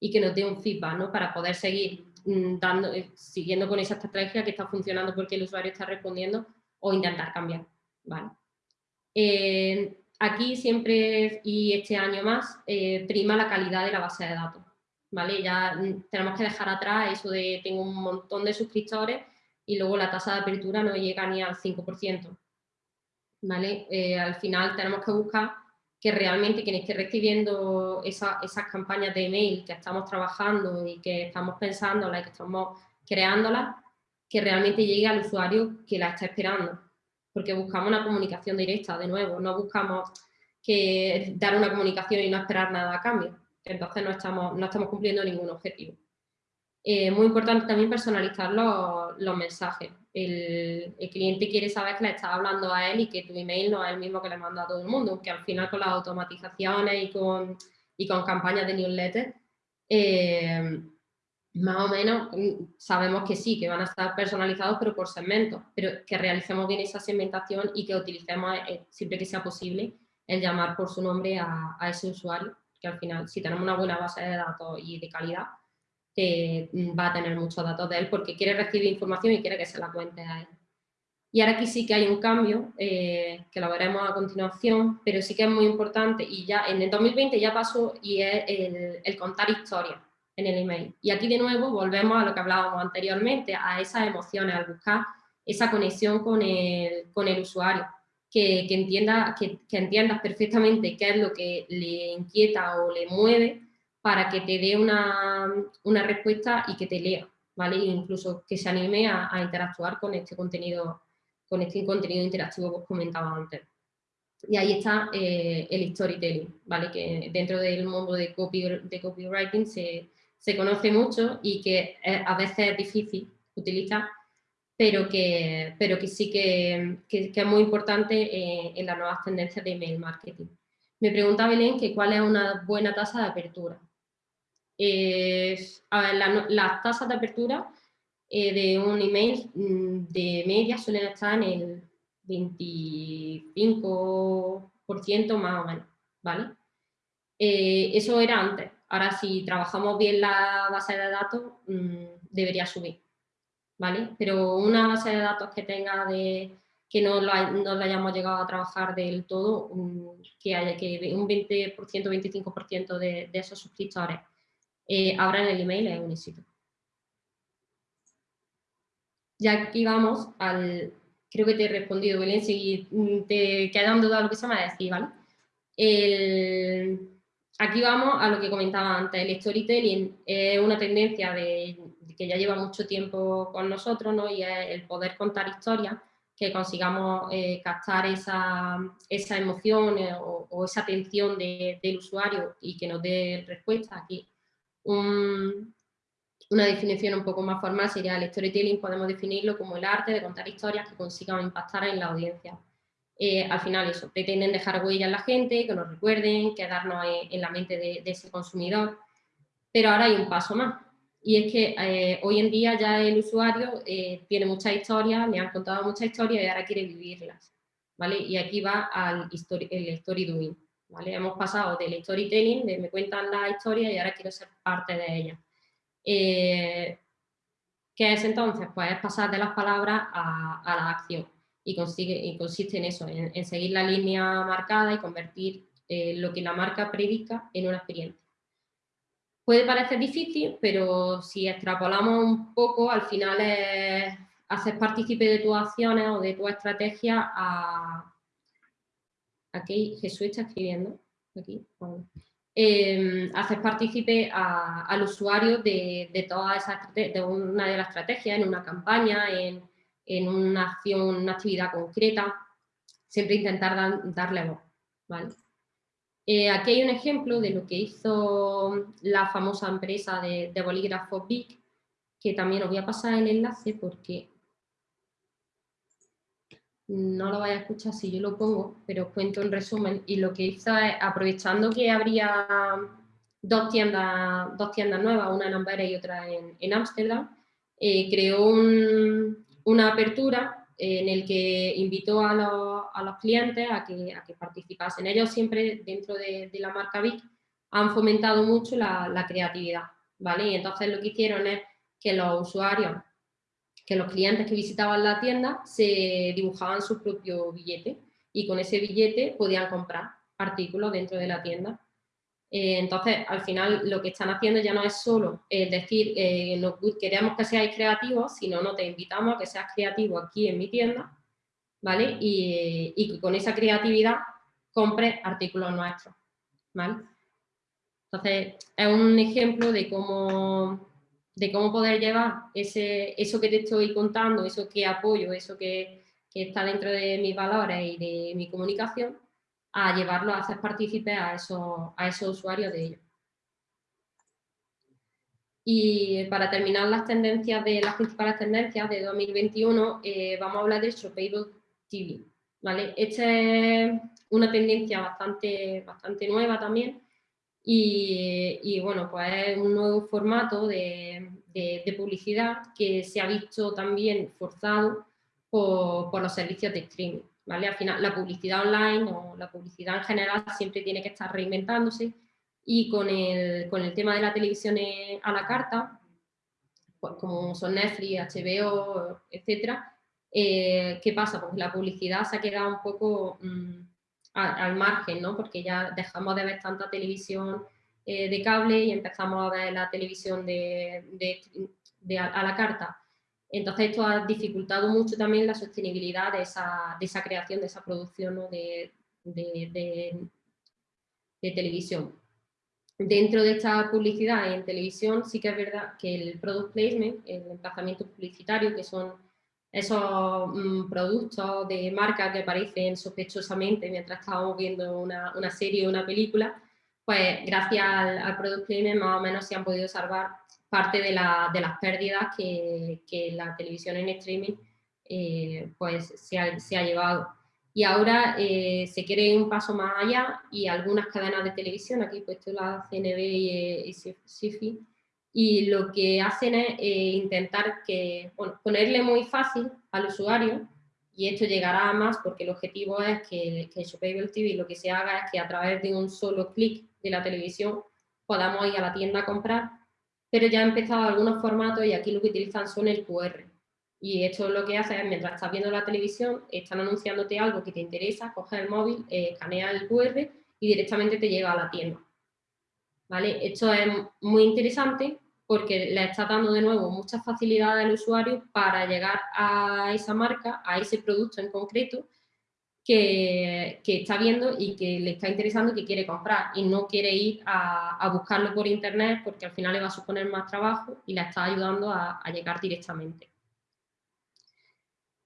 y que nos dé un feedback ¿no? para poder seguir mm, dando, eh, siguiendo con esa estrategia que está funcionando porque el usuario está respondiendo o intentar cambiar. ¿vale? Eh, aquí siempre y este año más eh, prima la calidad de la base de datos. ¿vale? Ya mm, tenemos que dejar atrás eso de tengo un montón de suscriptores y luego la tasa de apertura no llega ni al 5%. ¿vale? Al final tenemos que buscar que realmente quien esté recibiendo esas campañas de email que estamos trabajando y que estamos pensando, y que estamos creándolas, que realmente llegue al usuario que la está esperando. Porque buscamos una comunicación directa, de nuevo, no buscamos dar una comunicación y no esperar nada a cambio. Entonces no estamos, no estamos cumpliendo ningún objetivo. Eh, muy importante también personalizar los mensajes. El, cliente quiere saber que le estás hablando a él y que tu email no es el mismo que le manda a todo el mundo, aunque al final con las automatizaciones y con, y con campañas de newsletter, eh, más o menos mm, sabemos que sí, que van a estar personalizados, pero por segmentos, pero que realicemos bien esa segmentación y que utilicemos, eh, siempre que sea posible, el llamar por su nombre a, a ese usuario, que al final, si tenemos una buena base de datos y de calidad, que va a tener muchos datos de él porque quiere recibir información y quiere que se la cuente a él. Y ahora aquí sí que hay un cambio, eh, que lo veremos a continuación, pero sí que es muy importante y ya en el 2020 ya pasó y es el, contar historias en el email. Y aquí de nuevo volvemos a lo que hablábamos anteriormente, a esas emociones, al buscar esa conexión con el, con el usuario, que, que, entienda, que, que entiendas perfectamente qué es lo que le inquieta o le mueve para que te dé una, respuesta y que te lea, ¿vale? E incluso que se anime a, interactuar con este contenido, con este contenido interactivo que os comentaba antes. Y ahí está eh, el storytelling, ¿vale? Que dentro del mundo de, de copywriting se, conoce mucho y que a veces es difícil utilizar, pero que, pero que sí que, es muy importante eh, en las nuevas tendencias de email marketing. Me pregunta Belén que cuál es una buena tasa de apertura las tasas de apertura eh, de un email mm, de media suelen estar en el 25% más o menos, ¿vale? Eh, eso era antes. Ahora, si trabajamos bien la base de datos, mm, debería subir, ¿vale? Pero una base de datos que tenga de que no lo, hayamos llegado a trabajar del todo, mm, que haya que un 20%, 25% de, de esos suscriptores eh, ahora en el email es un éxito. Ya aquí vamos al, creo que te he respondido Belén, si te quedan dudas lo que se me va a decir, ¿vale? aquí vamos a lo que comentaba antes, el storytelling es una tendencia de, que ya lleva mucho tiempo con nosotros, ¿no? Y es el poder contar historias, que consigamos eh, captar esa, esa emoción eh, o, esa atención del usuario y que nos dé respuesta aquí una definición un poco más formal sería el storytelling, podemos definirlo como el arte de contar historias que consigan impactar en la audiencia. Eh, al final eso, pretenden dejar huella en la gente, que nos recuerden, quedarnos en, la mente de, ese consumidor, pero ahora hay un paso más, y es que eh, hoy en día ya el usuario eh, tiene muchas historias, me han contado muchas historias y ahora quiere vivirlas, ¿vale? Y aquí va al story, el story doing. Hemos pasado del storytelling, de me cuentan la historia y ahora quiero ser parte de ella. Eh, ¿Qué es entonces? Pues es pasar de las palabras a, la acción y, consiste en eso, en, seguir la línea marcada y convertir eh, lo que la marca predica en una experiencia. Puede parecer difícil, pero si extrapolamos un poco, al final es hacer partícipe de tus acciones o de tu estrategia a, aquí Jesús está escribiendo, aquí, hacer partícipe al usuario de, toda esa, de una de las estrategias, en una campaña, en, una acción, una actividad concreta, siempre intentar darle voz. Eh, aquí hay un ejemplo de lo que hizo la famosa empresa de, de bolígrafos BIC, que también os voy a pasar el enlace porque no lo vaya a escuchar si yo lo pongo, pero os cuento en resumen. Y lo que hizo es, aprovechando que habría dos tiendas, dos tiendas nuevas, una en Amberes y otra en Ámsterdam, eh, creó una apertura en el que invitó a los, clientes a que, a que, participasen. Ellos siempre, dentro de, la marca Vic, han fomentado mucho la, creatividad, ¿vale? Y entonces lo que hicieron es que los usuarios, que los clientes que visitaban la tienda se dibujaban su propio billete y con ese billete podían comprar artículos dentro de la tienda. Eh, entonces, al final, lo que están haciendo ya no es solo decir, eh, queremos que seáis creativos, sino no te invitamos a que seas creativo aquí en mi tienda, ¿vale? Y, que con esa creatividad compres artículos nuestros, ¿vale? Entonces, es un ejemplo de cómo, de cómo poder llevar ese, eso que te estoy contando, eso que apoyo, eso que, que está dentro de mis valores y de mi comunicación, a llevarlo a hacer partícipes a esos, a esos usuarios de ellos. Y para terminar las tendencias de las principales tendencias de 2021, eh, vamos a hablar del Shoppable TV. ¿vale? Esta es una tendencia bastante, bastante nueva también y, bueno, pues es un nuevo formato de, de, publicidad que se ha visto también forzado por, por los servicios de streaming. Al final, la publicidad online o la publicidad en general siempre tiene que estar reinventándose y con el, con el tema de la televisión a la carta, pues como son Netflix, HBO, etcétera, eh, ¿qué pasa? Pues la publicidad se ha quedado un poco al margen, ¿no? Porque ya dejamos de ver tanta televisión eh, de cable y empezamos a ver la televisión de, de, a la carta. Entonces esto ha dificultado mucho también la sostenibilidad de esa, creación, de esa producción de, televisión. Dentro de esta publicidad en televisión sí que es verdad que el product placement, el emplazamiento publicitario, que son esos mm, productos de marca que aparecen sospechosamente mientras estábamos viendo una, serie o una película, pues gracias al, al product placement más o menos se han podido salvar parte de, las pérdidas que, la televisión en streaming eh, pues se ha, llevado. Y ahora eh, se quiere un paso más allá y algunas cadenas de televisión, aquí he puesto la CNB y, SIFI, y lo que hacen es eh, intentar que, ponerle muy fácil al usuario y esto llegará a más porque el objetivo es que, que Shoppable TV lo que se haga es que a través de un solo clic de la televisión podamos ir a la tienda a comprar pero ya han empezado algunos formatos y aquí lo que utilizan son el QR. Y esto lo que hace es, mientras estás viendo la televisión, están anunciándote algo que te interesa, coges el móvil, eh, escanea el QR y directamente te llega a la tienda. ¿Vale? Esto es muy interesante porque le está dando de nuevo muchas facilidades al usuario para llegar a esa marca, a ese producto en concreto, que, está viendo y que le está interesando que quiere comprar. Y no quiere ir a, buscarlo por internet porque al final le va a suponer más trabajo y la está ayudando a, llegar directamente.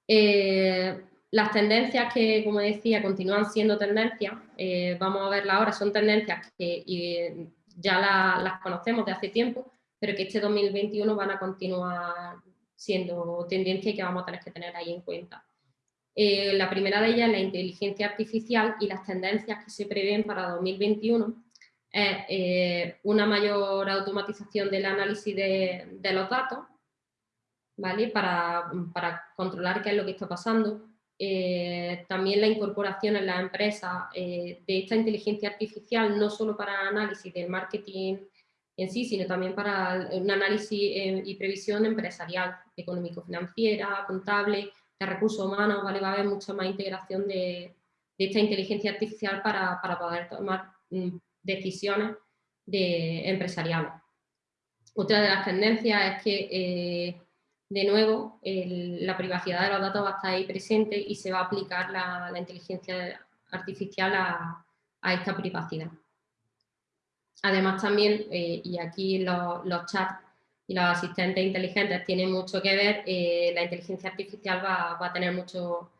Eh, las tendencias que, como decía, continúan siendo tendencias, eh, vamos a verlas ahora, son tendencias que ya las conocemos de hace tiempo, pero que este 2021 van a continuar siendo tendencias que vamos a tener que tener ahí en cuenta. Eh, la primera de ellas es la inteligencia artificial y las tendencias que se prevén para 2021 es eh, una mayor automatización del análisis de, los datos, ¿vale? Para, controlar qué es lo que está pasando. Eh, también la incorporación en las empresas de esta inteligencia artificial, no solo para análisis del marketing en sí, sino también para un análisis y previsión empresarial, económico-financiera, contable, de recursos humanos, ¿vale? va a haber mucha más integración de, esta inteligencia artificial para, poder tomar mm, decisiones de, empresariales. Otra de las tendencias es que, eh, de nuevo, la privacidad de los datos va a estar ahí presente y se va a aplicar la, inteligencia artificial a, esta privacidad. Además también, eh, y aquí los, los chats y los asistentes inteligentes tienen mucho que ver, eh, la inteligencia artificial va, a tener mucho,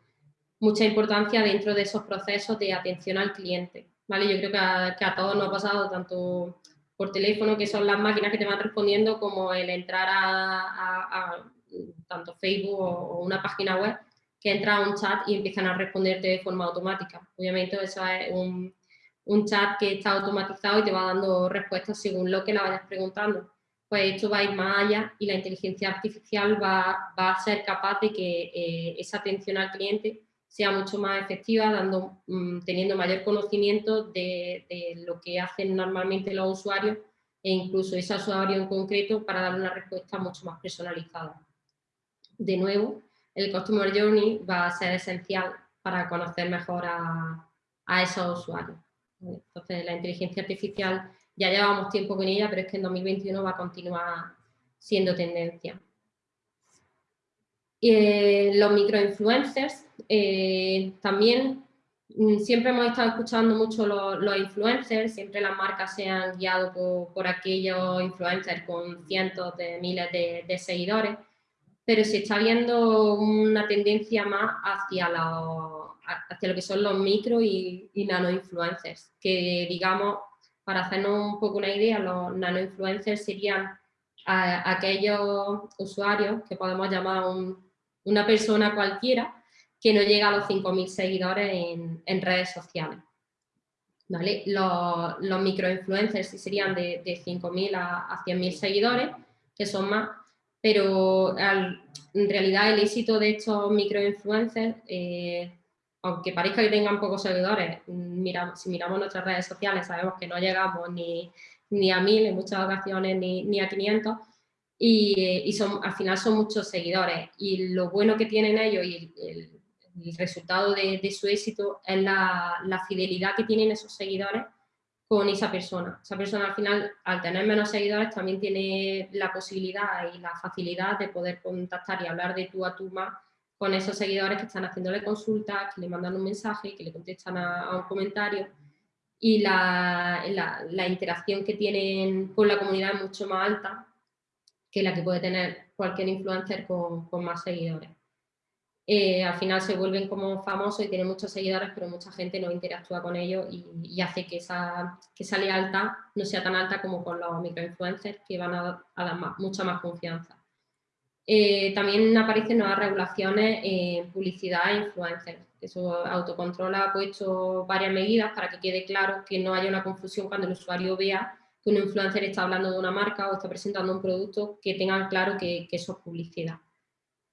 mucha importancia dentro de esos procesos de atención al cliente. ¿vale? Yo creo que a, todos nos ha pasado, tanto por teléfono, que son las máquinas que te van respondiendo, como el entrar a, tanto Facebook o, una página web, que entra a un chat y empiezan a responderte de forma automática. Obviamente eso es un, un chat que está automatizado y te va dando respuestas según lo que la vayas preguntando. Pues esto va a ir más allá y la inteligencia artificial va, a ser capaz de que eh, esa atención al cliente sea mucho más efectiva, dando, mm, teniendo mayor conocimiento de, lo que hacen normalmente los usuarios e incluso ese usuario en concreto para dar una respuesta mucho más personalizada. De nuevo, el Customer Journey va a ser esencial para conocer mejor a, a esos usuarios. Entonces, la inteligencia artificial ya llevamos tiempo con ella, pero es que en 2021 va a continuar siendo tendencia. Eh, los microinfluencers, eh, también mm, siempre hemos estado escuchando mucho los, influencers, siempre las marcas se han guiado por, aquellos influencers con cientos de miles de, seguidores, pero se está viendo una tendencia más hacia, hacia lo que son los micro y, nano influencers, que digamos, para hacernos un poco una idea, los nano influencers serían aquellos usuarios que podemos llamar un una persona cualquiera que no llega a los 5.000 seguidores en, redes sociales. Los, los microinfluencers serían de, de 5.000 a, 100.000 seguidores, que son más, pero en realidad el éxito de estos microinfluencers, eh, aunque parezca que tengan pocos seguidores, mira, si miramos nuestras redes sociales sabemos que no llegamos ni, ni a 1.000 en muchas ocasiones, ni, ni a 500, y, son, al final son muchos seguidores y lo bueno que tienen ellos y el, resultado de, su éxito es la, fidelidad que tienen esos seguidores con esa persona. Esa persona al final, al tener menos seguidores, también tiene la posibilidad y la facilidad de poder contactar y hablar de tú a tú más con esos seguidores que están haciéndole consultas, que le mandan un mensaje, que le contestan a, un comentario y la, la, interacción que tienen con la comunidad es mucho más alta que la que puede tener cualquier influencer con, con más seguidores. Eh, al final se vuelven como famosos y tienen muchos seguidores, pero mucha gente no interactúa con ellos y, hace que esa, que esa lealtad no sea tan alta como con los microinfluencers que van a, dar mucha más confianza. Eh, también aparecen nuevas regulaciones en publicidad e influencers. Eso Autocontrol ha puesto varias medidas para que quede claro que no haya una confusión cuando el usuario vea que un influencer está hablando de una marca o está presentando un producto, que tengan claro que, eso es publicidad.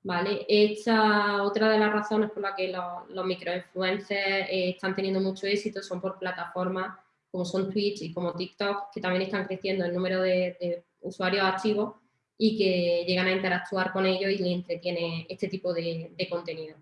¿Vale? Esta, otra de las razones por las que los, microinfluencers eh, están teniendo mucho éxito son por plataformas como son Twitch y como TikTok, que también están creciendo el número de, usuarios activos y que llegan a interactuar con ellos y les entretiene este tipo de, contenido.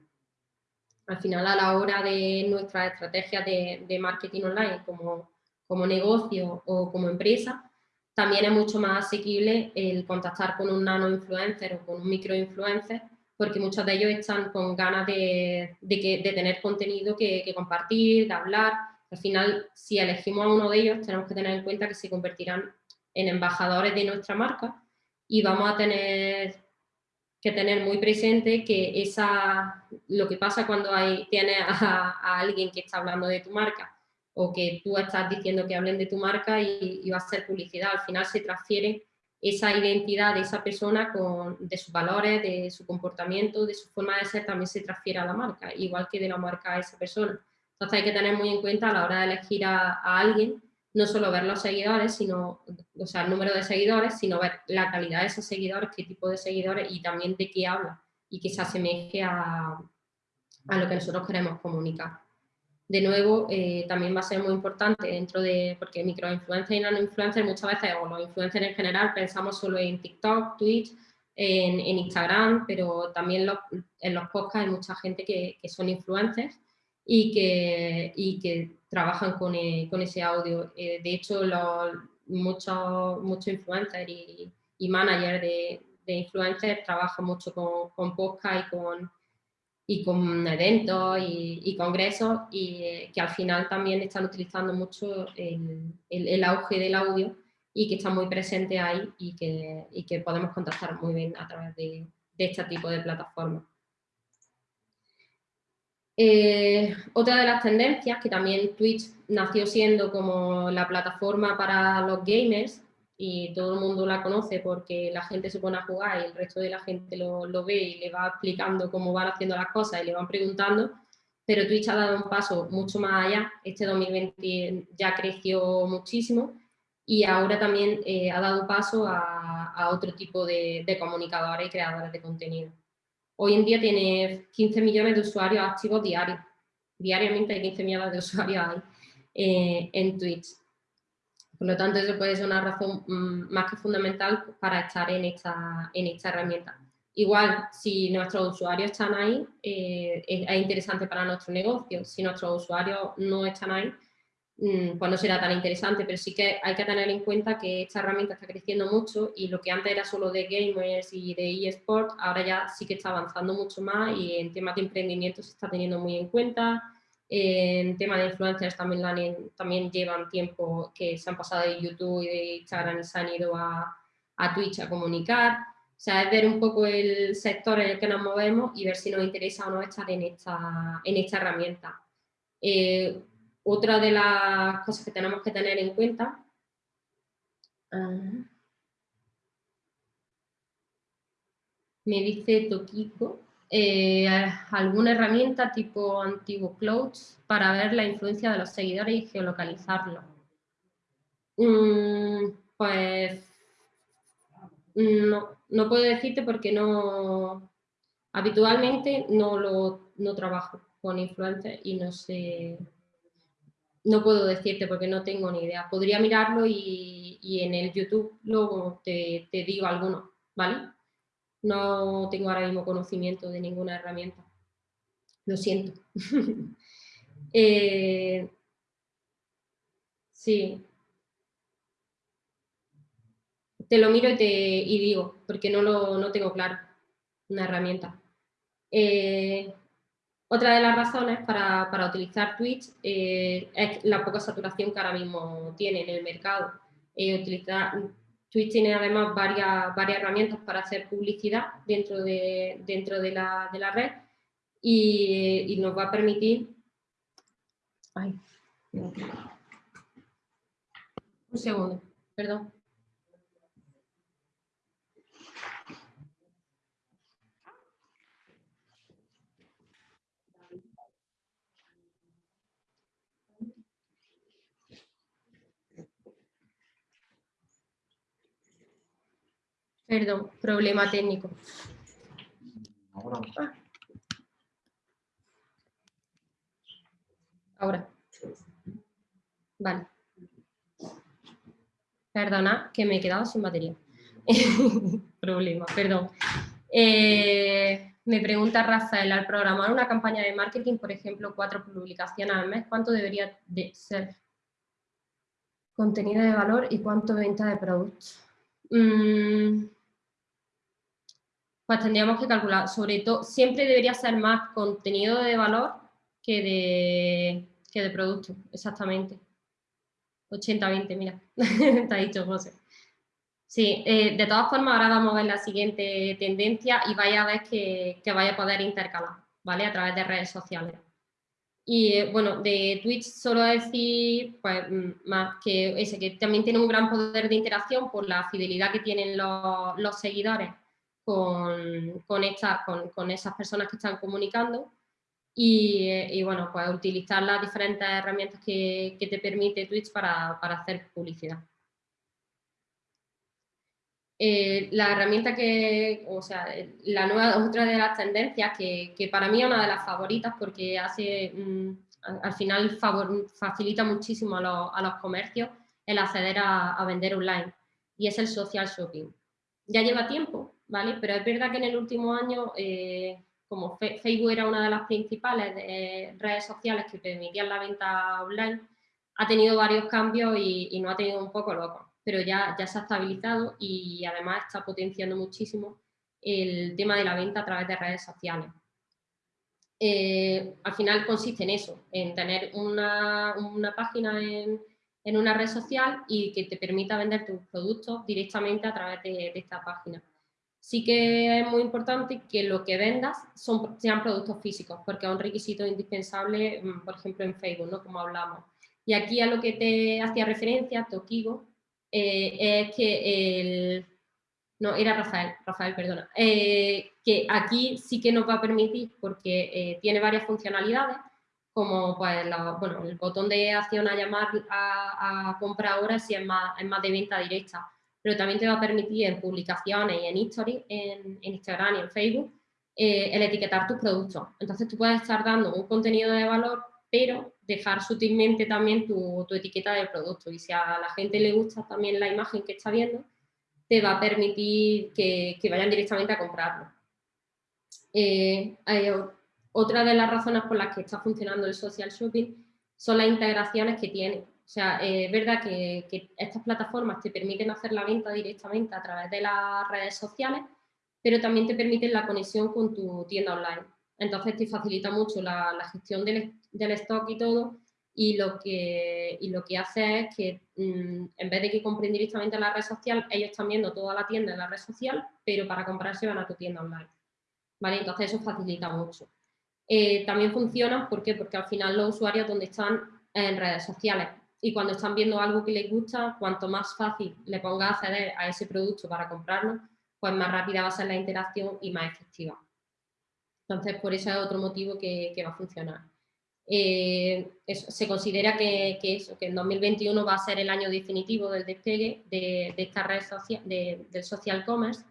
Al final, a la hora de nuestras estrategias de, marketing online, como como negocio o como empresa, también es mucho más asequible el contactar con un nano influencer o con un micro influencer, porque muchos de ellos están con ganas de, de, tener contenido que, compartir, de hablar. Al final, si elegimos a uno de ellos, tenemos que tener en cuenta que se convertirán en embajadores de nuestra marca y vamos a tener que tener muy presente que esa, lo que pasa cuando hay, tienes a alguien que está hablando de tu marca o que tú estás diciendo que hablen de tu marca y, va a ser publicidad. Al final se transfiere esa identidad de esa persona con, de sus valores, de su comportamiento, de su forma de ser, también se transfiere a la marca, igual que de la marca a esa persona. Entonces hay que tener muy en cuenta a la hora de elegir a, alguien, no solo ver los seguidores, sino, o el número de seguidores, sino ver la calidad de esos seguidores, qué tipo de seguidores y también de qué habla y que se asemeje a, a lo que nosotros queremos comunicar. De nuevo, eh, también va a ser muy importante dentro de, porque microinfluencers y nanoinfluencers muchas veces, o los influencers en general, pensamos solo en TikTok, Twitch, en, Instagram, pero también en los podcasts hay mucha gente que, son influencers y que, y que trabajan con, eh, ese audio. Eh, de hecho, muchos, muchos influencers y, managers de, influencers trabajan mucho con, con podcast y con y con eventos y, congresos y eh, que al final también están utilizando mucho el, el, auge del audio y que está muy presente ahí y que, y que podemos contactar muy bien a través de, de este tipo de plataformas. Eh, otra de las tendencias, que también Twitch nació siendo como la plataforma para los gamers, y todo el mundo la conoce porque la gente se pone a jugar y el resto de la gente lo, ve y le va explicando cómo van haciendo las cosas y le van preguntando, pero Twitch ha dado un paso mucho más allá. Este 2020 ya creció muchísimo y ahora también eh, ha dado paso a, otro tipo de, comunicadores y creadores de contenido. Hoy en día tiene 15 millones de usuarios activos diarios. Diariamente hay 15 millones de usuarios eh, en Twitch. Por lo tanto, eso puede ser una razón mm, más que fundamental para estar en esta, en esta herramienta. Igual, si nuestros usuarios están ahí, eh, es, interesante para nuestro negocio. Si nuestros usuarios no están ahí, pues no será tan interesante, pero sí que hay que tener en cuenta que esta herramienta está creciendo mucho y lo que antes era solo de gamers y de eSport, ahora ya sí que está avanzando mucho más y en temas de emprendimiento se está teniendo muy en cuenta, en temas de influencers también, también llevan tiempo que se han pasado de YouTube y de Instagram y se han ido a, a Twitch a comunicar. O sea, es ver un poco el sector en el que nos movemos y ver si nos interesa o no estar en esta, en esta herramienta. Eh, otra de las cosas que tenemos que tener en cuenta ah, me dice Tokiko eh, alguna herramienta tipo antiguo Clouds para ver la influencia de los seguidores y geolocalizarlo. Mm, pues no, no puedo decirte porque no habitualmente no lo no trabajo con influencers y no sé no puedo decirte porque no tengo ni idea. Podría mirarlo y, y en el YouTube luego te, te digo alguno, ¿vale? No tengo ahora mismo conocimiento de ninguna herramienta. Lo siento. Eh, sí. Te lo miro y, te, digo, porque no lo no tengo claro una herramienta. Eh, otra de las razones para, utilizar Twitch eh, es la poca saturación que ahora mismo tiene en el mercado. utilizar, Twitch tiene además varias, varias herramientas para hacer publicidad dentro de, dentro de, la, red y, nos va a permitir... un segundo, perdón. Perdón, problema técnico. Ahora. Vale. Perdona, que me he quedado sin batería. problema, perdón. Eh, me pregunta Rafael, al programar una campaña de marketing, por ejemplo, cuatro publicaciones al mes, ¿cuánto debería de ser contenido de valor y cuánto venta de productos? Mm, pues tendríamos que calcular, sobre todo, siempre debería ser más contenido de valor que de, que de producto, exactamente. 80-20, mira, te ha dicho José. Sí, eh, de todas formas ahora vamos a ver la siguiente tendencia y vaya a ver que, que vaya a poder intercalar, ¿vale? A través de redes sociales. Y eh, bueno, de Twitch solo decir, pues mm, más que ese, que también tiene un gran poder de interacción por la fidelidad que tienen los, los seguidores con, con, con, esas personas que están comunicando y, bueno, pues utilizar las diferentes herramientas que, te permite Twitch para, hacer publicidad. Eh, la herramienta que, o sea, la nueva, otra de las tendencias que, para mí es una de las favoritas porque hace, mm, al final facilita muchísimo a los, comercios el acceder a, a vender online y es el social shopping. Ya lleva tiempo, ¿vale? Pero es verdad que en el último año, eh, como Facebook era una de las principales redes sociales que permitían la venta online, ha tenido varios cambios y, no ha tenido un poco loco, pero ya, ya se ha estabilizado y además está potenciando muchísimo el tema de la venta a través de redes sociales. Eh, al final consiste en eso, en tener una, página en, una red social y que te permita vender tus productos directamente a través de esta página sí que es muy importante que lo que vendas sean productos físicos, porque es un requisito indispensable, mm, por ejemplo, en Facebook, ¿no? como hablamos. Y aquí a lo que te hacía referencia, Tokigo, eh, es que el... No, era Rafael, Rafael, perdona. Eh, que aquí sí que nos va a permitir, porque eh, tiene varias funcionalidades, como pues bueno, el botón de acción a llamar a, a compra ahora si es más, es más de venta directa, pero también te va a permitir en publicaciones y en history, en, Instagram y en Facebook, eh, el etiquetar tus productos. Entonces tú puedes estar dando un contenido de valor, pero dejar sutilmente también tu, etiqueta de producto. Y si a la gente le gusta también la imagen que está viendo, te va a permitir que, vayan directamente a comprarlo. Eh, otra de las razones por las que está funcionando el social shopping son las integraciones que tiene. O sea, es verdad que, estas plataformas te permiten hacer la venta directamente a través de las redes sociales, pero también te permiten la conexión con tu tienda online. Entonces te facilita mucho la, gestión del, stock y todo, y lo que, lo que hace es que mm, en vez de que compren directamente en la red social, ellos están viendo toda la tienda en la red social, pero para comprarse van a tu tienda online. ¿Vale? Entonces eso facilita mucho. Eh, también funcionan, ¿por qué? Porque al final los usuarios donde están en redes sociales y cuando están viendo algo que les gusta, cuanto más fácil le ponga acceder a ese producto para comprarlo, pues más rápida va a ser la interacción y más efectiva. Entonces, por eso es otro motivo que, va a funcionar. Eh, se considera que, que, eso, que en 2021 va a ser el año definitivo del despegue de, esta red social, del social commerce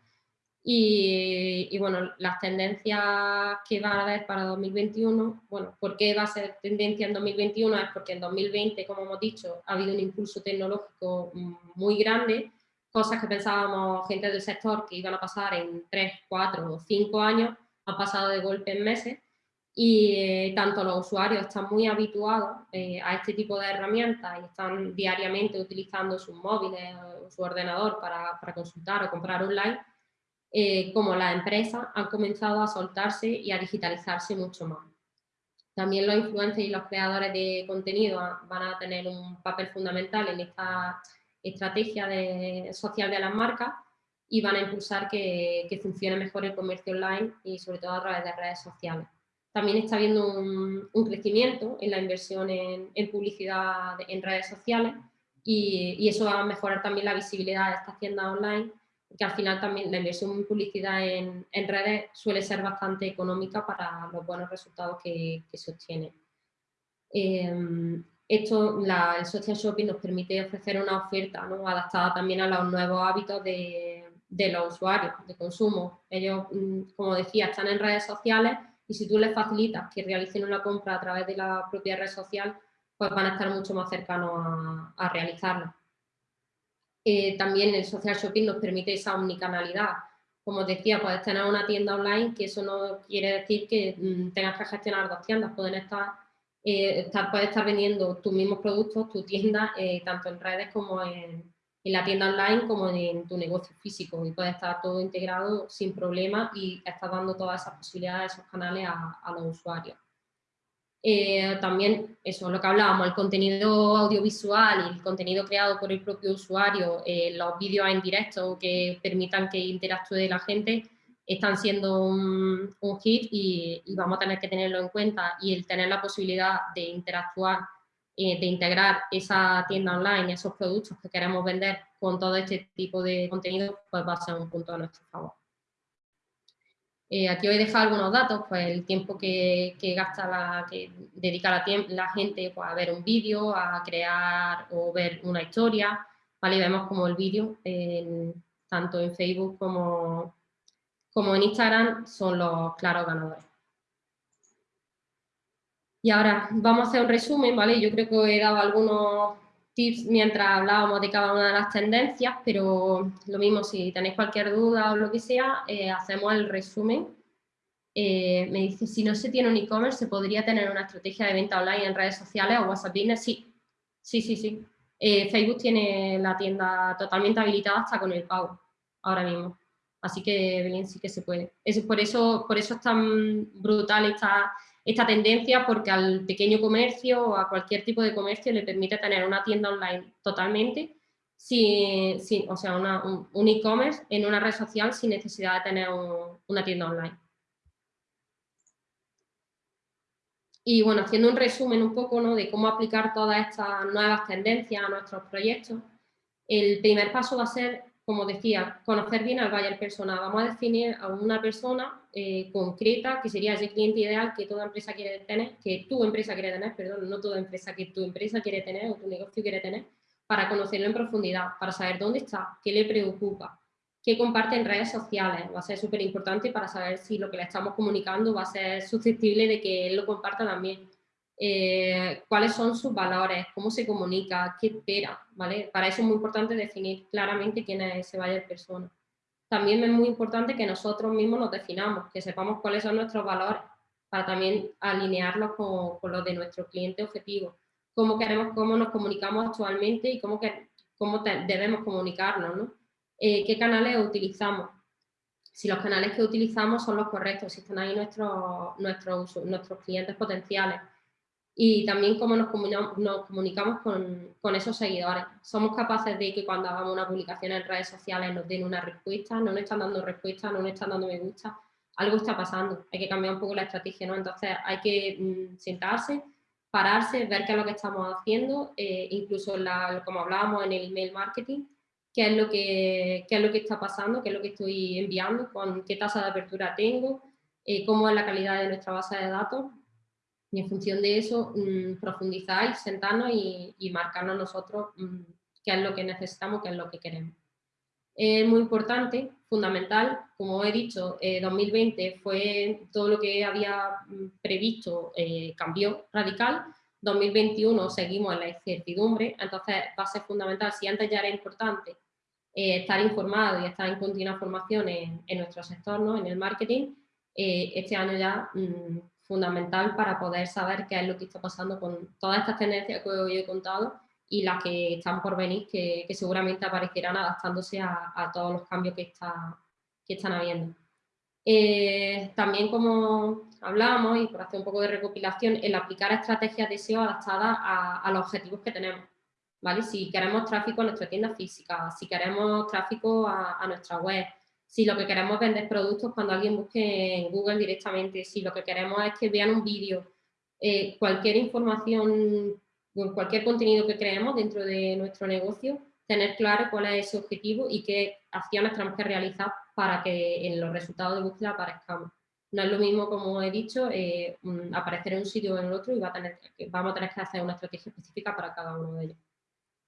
y, bueno, las tendencias que va a haber para 2021, bueno, ¿por qué va a ser tendencia en 2021? Es porque en 2020, como hemos dicho, ha habido un impulso tecnológico muy grande, cosas que pensábamos gente del sector que iban a pasar en 3, 4 o 5 años, han pasado de golpe en meses. Y eh, tanto los usuarios están muy habituados eh, a este tipo de herramientas y están diariamente utilizando sus móviles o su ordenador para, para consultar o comprar online, eh, como las empresas han comenzado a soltarse y a digitalizarse mucho más. También los influencers y los creadores de contenido van a tener un papel fundamental en esta estrategia social de las marcas y van a impulsar que, funcione mejor el comercio online y sobre todo a través de redes sociales. También está habiendo un, crecimiento en la inversión en, publicidad en redes sociales y, y, eso va a mejorar también la visibilidad de estas tiendas online que al final también la inversión en publicidad en, redes suele ser bastante económica para los buenos resultados que, se obtienen. Em, esto, el social shopping nos permite ofrecer una oferta adaptada también a los nuevos hábitos de, los usuarios de consumo. Ellos, mm, como decía, están en redes sociales y si tú les facilitas que realicen una compra a través de la propia red social, pues van a estar mucho más cercanos a, a realizarla. Eh, también el social shopping nos permite esa omnicanalidad. Como os decía, puedes tener una tienda online, que eso no quiere decir que mm, tengas que gestionar dos tiendas, pueden estar, eh, puedes estar vendiendo tus mismos productos, tu tienda, eh, tanto en redes como en, la tienda online, como en tu negocio físico, y puede estar todo integrado sin problema y estás dando todas esas posibilidades, esos canales a los usuarios. Eh, también eso, lo que hablábamos, el contenido audiovisual y el contenido creado por el propio usuario, eh, los vídeos en directo que permitan que interactúe la gente, están siendo un, hit y, vamos a tener que tenerlo en cuenta y el tener la posibilidad de interactuar, eh, de integrar esa tienda online, esos productos que queremos vender con todo este tipo de contenido, pues va a ser un punto a nuestro favor. Eh, aquí os he dejado algunos datos, pues el tiempo que, gasta la, que dedica la, gente pues, a ver un vídeo, a crear o ver una historia, ¿vale? vemos como el vídeo, tanto en Facebook como, como en Instagram, son los claros ganadores. Y ahora vamos a hacer un resumen, ¿vale? Yo creo que he dado algunos tips mientras hablábamos de cada una de las tendencias, pero lo mismo, si tenéis cualquier duda o lo que sea, eh, hacemos el resumen. Eh, me dice, si no se tiene un e-commerce, ¿se podría tener una estrategia de venta online en redes sociales o WhatsApp Business? Sí, sí, sí, sí. Eh, Facebook tiene la tienda totalmente habilitada hasta con el pago, ahora mismo. Así que Belén sí que se puede. Es, por, eso, por eso es tan brutal esta esta tendencia porque al pequeño comercio o a cualquier tipo de comercio le permite tener una tienda online totalmente, sin, o sea, un e-commerce en una red social sin necesidad de tener una tienda online. Y bueno, haciendo un resumen un poco ¿no? de cómo aplicar todas estas nuevas tendencias a nuestros proyectos, el primer paso va a ser como decía, conocer bien al buyer persona. Vamos a definir a una persona eh, concreta que sería ese cliente ideal que toda empresa quiere tener, que tu empresa quiere tener, perdón, no toda empresa, que tu empresa quiere tener o tu negocio quiere tener, para conocerlo en profundidad, para saber dónde está, qué le preocupa, qué comparte en redes sociales. Va a ser súper importante para saber si lo que le estamos comunicando va a ser susceptible de que él lo comparta también. Eh, cuáles son sus valores, cómo se comunica, qué espera, ¿vale? Para eso es muy importante definir claramente quién es ese buyer persona. También es muy importante que nosotros mismos nos definamos, que sepamos cuáles son nuestros valores, para también alinearlos con, los de nuestro cliente objetivo. Cómo queremos, cómo nos comunicamos actualmente y cómo, que, cómo debemos comunicarnos, ¿no? Eh, ¿Qué canales utilizamos? Si los canales que utilizamos son los correctos, si están ahí nuestros, nuestros, nuestros clientes potenciales y también cómo nos comunicamos, nos comunicamos con, con, esos seguidores. Somos capaces de que cuando hagamos una publicación en redes sociales nos den una respuesta, no nos están dando respuesta, no nos están dando me gusta, algo está pasando, hay que cambiar un poco la estrategia, ¿no? Entonces hay que mm, sentarse, pararse, ver qué es lo que estamos haciendo, eh, incluso la, como hablábamos en el email marketing, qué es, lo que, qué es lo que está pasando, qué es lo que estoy enviando, con qué tasa de apertura tengo, eh, cómo es la calidad de nuestra base de datos, y en función de eso mmm, profundizar, sentarnos y, marcarnos nosotros mm, qué es lo que necesitamos, qué es lo que queremos. Es muy importante, fundamental, como he dicho, 2020 eh, fue todo lo que había mm, previsto, eh, cambió radical, 2021 seguimos en la incertidumbre, entonces va a ser fundamental, si antes ya era importante eh, estar informado y estar en continua formación en, nuestro sector, ¿no? en el marketing, este año ya mm, fundamental para poder saber qué es lo que está pasando con todas estas tendencias que hoy he contado y las que están por venir, que, seguramente aparecerán adaptándose a, todos los cambios que, está, que están habiendo. Eh, también como hablábamos, y por hacer un poco de recopilación, el aplicar estrategias de SEO adaptadas a, los objetivos que tenemos. ¿vale? Si queremos tráfico a nuestra tienda física, si queremos tráfico a, a nuestra web, si lo que queremos vender productos cuando alguien busque en Google directamente, si lo que queremos es que vean un vídeo, eh, cualquier información, cualquier contenido que creemos dentro de nuestro negocio, tener claro cuál es ese objetivo y qué acciones tenemos que realizar para que en los resultados de búsqueda aparezcamos. No es lo mismo, como he dicho, eh, aparecer en un sitio o en el otro y vamos a tener que hacer una estrategia específica para cada uno de ellos.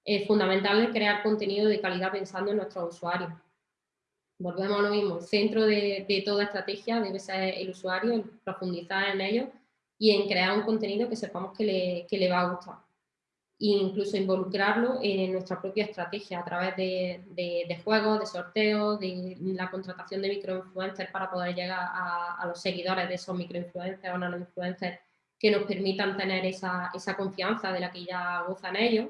Es fundamental crear contenido de calidad pensando en nuestros usuarios volvemos a lo mismo, el centro de, toda estrategia debe ser el usuario, en profundizar en ello y en crear un contenido que sepamos que le, que le va a gustar. E incluso involucrarlo en nuestra propia estrategia a través de, de, juegos, de sorteos, de la contratación de microinfluencers para poder llegar a, a los seguidores de esos microinfluencers o nanoinfluencers que nos permitan tener esa, esa confianza de la que ya gozan ellos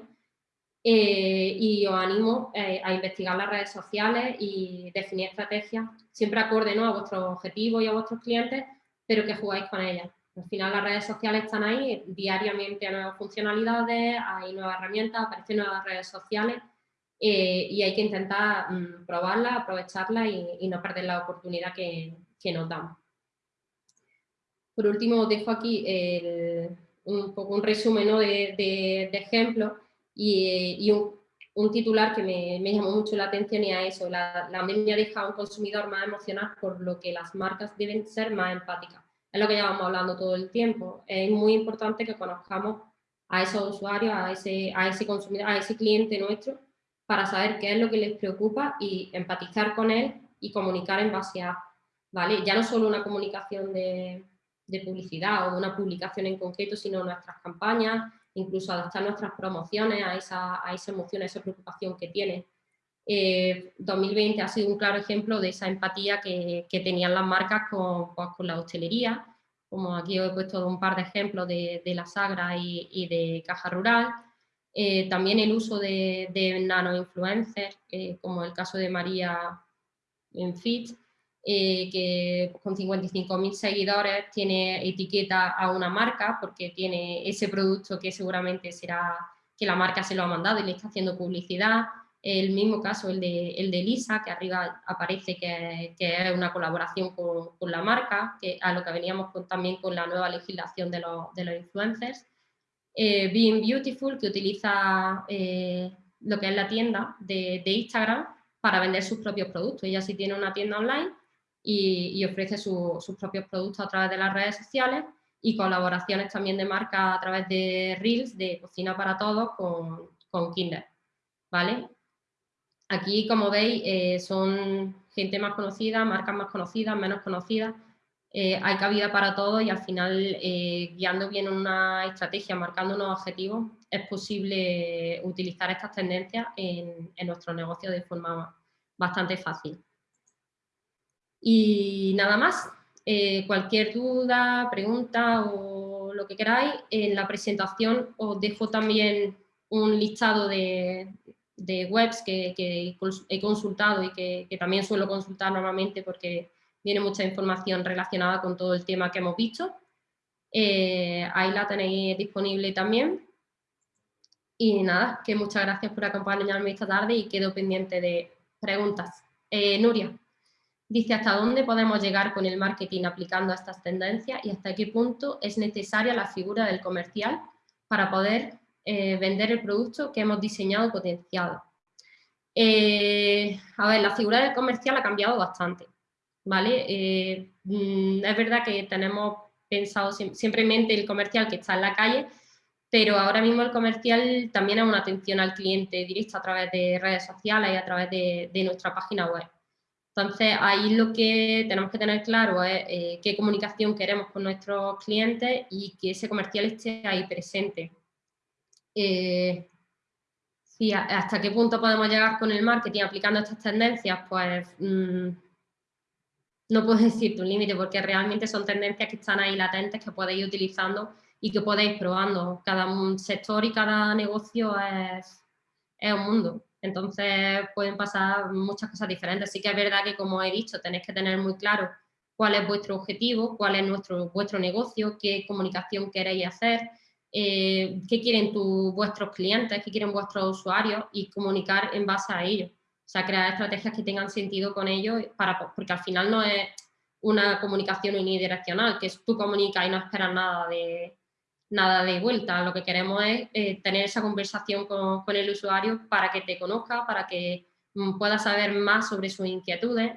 eh, y os animo eh, a investigar las redes sociales y definir estrategias siempre acorde ¿no? a vuestros objetivos y a vuestros clientes, pero que jugáis con ellas. Al final las redes sociales están ahí, diariamente hay nuevas funcionalidades, hay nuevas herramientas, aparecen nuevas redes sociales eh, y hay que intentar mm, probarlas, aprovecharlas y, no perder la oportunidad que, que nos damos. Por último, os dejo aquí un poco un resumen ¿no? de, de, de ejemplos y, un, titular que me, llamó mucho la atención y a eso, la, la pandemia deja a un consumidor más emocional por lo que las marcas deben ser más empáticas. Es lo que llevamos hablando todo el tiempo. Es muy importante que conozcamos a esos usuarios, a ese, a ese consumidor, a ese cliente nuestro, para saber qué es lo que les preocupa y empatizar con él y comunicar en base a, ¿vale? Ya no solo una comunicación de, de publicidad o una publicación en concreto, sino nuestras campañas, incluso adaptar nuestras promociones a esa, emoción, a esa preocupación que tiene. 2020 eh, ha sido un claro ejemplo de esa empatía que, que tenían las marcas con, pues, la hostelería, como aquí os he puesto un par de ejemplos de, la Sagra y, y, de Caja Rural. Eh, también el uso de, de nano-influencers, eh, como el caso de María en Fit, eh, que con 55.000 seguidores tiene etiqueta a una marca porque tiene ese producto que seguramente será que la marca se lo ha mandado y le está haciendo publicidad. El mismo caso, el de, el de Lisa, que arriba aparece que, que es una colaboración con, con, la marca, que a lo que veníamos también con la nueva legislación de los, de los influencers. Eh, Being Beautiful, que utiliza eh, lo que es la tienda de, de Instagram para vender sus propios productos. Ella sí tiene una tienda online y, ofrece sus propios productos a través de las redes sociales y colaboraciones también de marca a través de Reels, de Cocina para Todos con, con Kinder, ¿vale? Aquí, como veis, eh, son gente más conocida, marcas más conocidas, menos conocidas, eh, hay cabida para todo y al final, eh, guiando bien una estrategia, marcando unos objetivos, es posible utilizar estas tendencias en, en nuestro negocio de forma bastante fácil. Y nada más, eh, cualquier duda, pregunta o lo que queráis, en la presentación os dejo también un listado de, webs que, he consultado y que, también suelo consultar normalmente porque viene mucha información relacionada con todo el tema que hemos visto. Eh, ahí la tenéis disponible también. Y nada, que muchas gracias por acompañarme esta tarde y quedo pendiente de preguntas. Eh, Nuria. Dice hasta dónde podemos llegar con el marketing aplicando estas tendencias y hasta qué punto es necesaria la figura del comercial para poder eh, vender el producto que hemos diseñado y potenciado. Eh, a ver, la figura del comercial ha cambiado bastante, ¿vale? Eh, mm, es verdad que tenemos pensado simplemente el comercial que está en la calle, pero ahora mismo el comercial también es una atención al cliente directa a través de redes sociales y a través de nuestra página web. Entonces, ahí lo que tenemos que tener claro es eh, qué comunicación queremos con nuestros clientes y que ese comercial esté ahí presente. Eh, hasta qué punto podemos llegar con el marketing aplicando estas tendencias, pues mm, no puedo decirte un límite porque realmente son tendencias que están ahí latentes que podéis ir utilizando y que podéis probando. Cada sector y cada negocio es, es un mundo. Entonces pueden pasar muchas cosas diferentes. Sí que es verdad que, como he dicho, tenéis que tener muy claro cuál es vuestro objetivo, cuál es nuestro, vuestro negocio, qué comunicación queréis hacer, eh, qué quieren vuestros clientes, qué quieren vuestros usuarios y comunicar en base a ello. O sea, crear estrategias que tengan sentido con ellos, para, porque al final no es una comunicación unidireccional, que tú comunicas y no esperas nada de, nada de vuelta. Lo que queremos es eh, tener esa conversación con, el usuario para que te conozca, para que mm, pueda saber más sobre sus inquietudes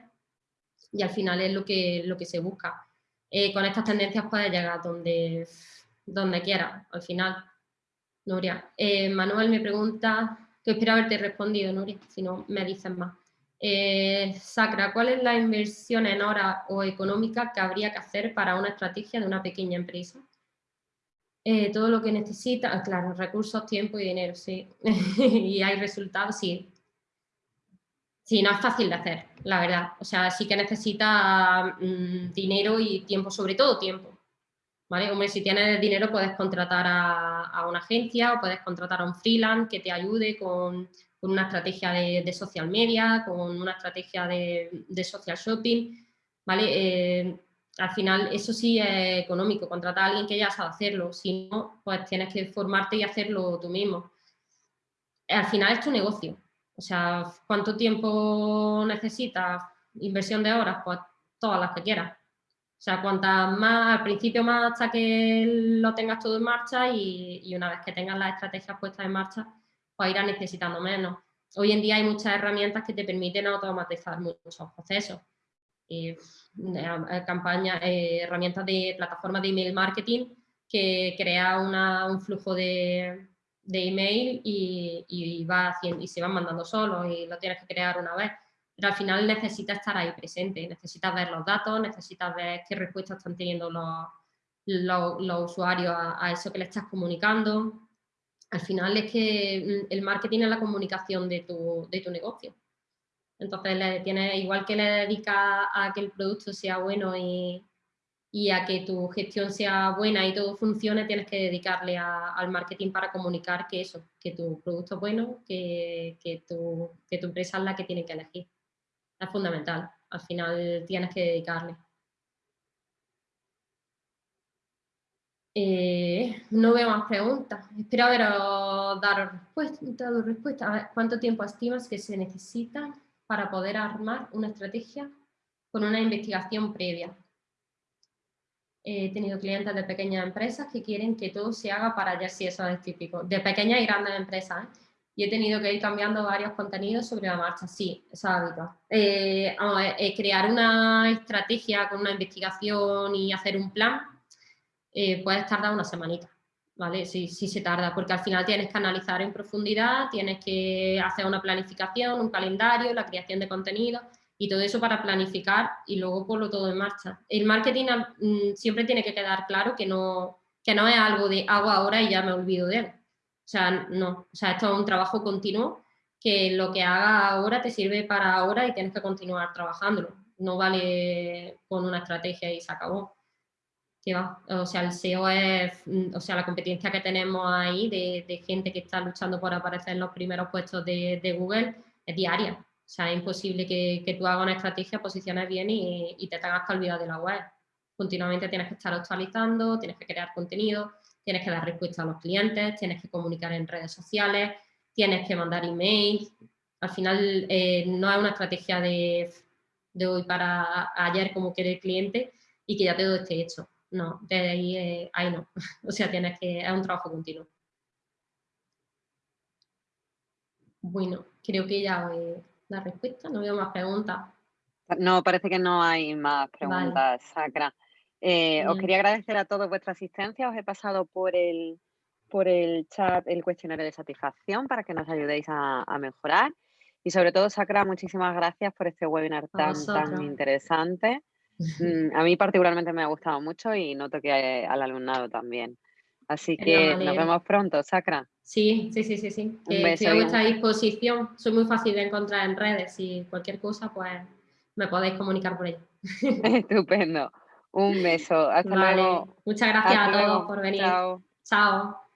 y al final es lo que, lo que se busca. Eh, con estas tendencias puedes llegar donde, donde quieras, al final. Nuria. Eh, Manuel me pregunta, que espero haberte respondido, Nuria, si no me dicen más. Sacra, ¿cuál es la inversión en hora o económica que habría que hacer para una estrategia de una pequeña empresa? Eh, todo lo que necesita, ah, claro, recursos, tiempo y dinero, sí. y hay resultados, sí. Sí, no es fácil de hacer, la verdad. O sea, sí que necesita mm, dinero y tiempo, sobre todo tiempo. ¿Vale? Hombre, si tienes dinero puedes contratar a, una agencia o puedes contratar a un freelance que te ayude con, una estrategia de, social media, con una estrategia de, social shopping, ¿vale? Eh, al final eso sí es económico, contratar a alguien que ya sabe hacerlo, si no, pues tienes que formarte y hacerlo tú mismo. Al final es tu negocio, o sea, ¿cuánto tiempo necesitas? Inversión de horas, pues todas las que quieras. O sea, cuantas más, al principio más hasta que lo tengas todo en marcha y, una vez que tengas las estrategias puestas en marcha, pues irás necesitando menos. Hoy en día hay muchas herramientas que te permiten automatizar muchos procesos. Eh, eh, campañas, eh, herramientas de plataformas de email marketing que crea un flujo de, email y, va haciendo, y se van mandando solos y lo tienes que crear una vez. Pero al final necesitas estar ahí presente, necesitas ver los datos, necesitas ver qué respuestas están teniendo los, usuarios a, eso que le estás comunicando. Al final es que el marketing es la comunicación de tu, de tu negocio. Entonces, le tienes, igual que le dedicas a que el producto sea bueno y, a que tu gestión sea buena y todo funcione, tienes que dedicarle al marketing para comunicar que eso, que tu producto es bueno, que, tu, empresa es la que tiene que elegir. Es fundamental, al final tienes que dedicarle. Eh, no veo más preguntas. Espero haber dado respuesta, respuesta. A ver, ¿cuánto tiempo estimas que se necesita para poder armar una estrategia con una investigación previa. He tenido clientes de pequeñas empresas que quieren que todo se haga para allá, si eso es típico, de pequeñas y grandes empresas. ¿eh? y he tenido que ir cambiando varios contenidos sobre la marcha, sí, esa hábito. Eh, eh, crear una estrategia con una investigación y hacer un plan eh, puede tardar una semanita, ¿vale? Sí, sí se tarda, porque al final tienes que analizar en profundidad, tienes que hacer una planificación, un calendario, la creación de contenido y todo eso para planificar y luego ponlo todo en marcha. El marketing mm, siempre tiene que quedar claro que no, que no es algo de hago ahora y ya me olvido de él. O sea, no, o sea, esto es un trabajo continuo que lo que haga ahora te sirve para ahora y tienes que continuar trabajándolo. No vale con una estrategia y se acabó. O sea, el SEO es, mm, o sea, la competencia que tenemos ahí de, gente que está luchando por aparecer en los primeros puestos de, Google es diaria. O sea, es imposible que, tú hagas una estrategia, posiciones bien y, te tengas que olvidar de la web. Continuamente tienes que estar actualizando, tienes que crear contenido, tienes que dar respuesta a los clientes, tienes que comunicar en redes sociales, tienes que mandar emails. Al final eh, no es una estrategia de hoy para ayer como quiere el cliente y que ya todo esté hecho no, de ahí, eh, ahí no. o sea, tienes que, es un trabajo continuo. Bueno, creo que ya la respuesta, no veo más preguntas. No, parece que no hay más preguntas, Sacra. Eh, os quería agradecer a todos vuestra asistencia. Os he pasado por el, por el chat el cuestionario de satisfacción para que nos ayudéis a, mejorar. Y sobre todo, Sacra, muchísimas gracias por este webinar tan, tan interesante. Mm, a mí particularmente me ha gustado mucho y noto que al alumnado también. Así que nos vemos pronto, Sacra. Sí, sí, sí, sí, sí. estoy a vuestra disposición. Soy muy fácil de encontrar en redes y cualquier cosa, pues me podéis comunicar por ello. Estupendo. Un beso. Hasta luego. Muchas gracias a todos por venir. Chao. Chao.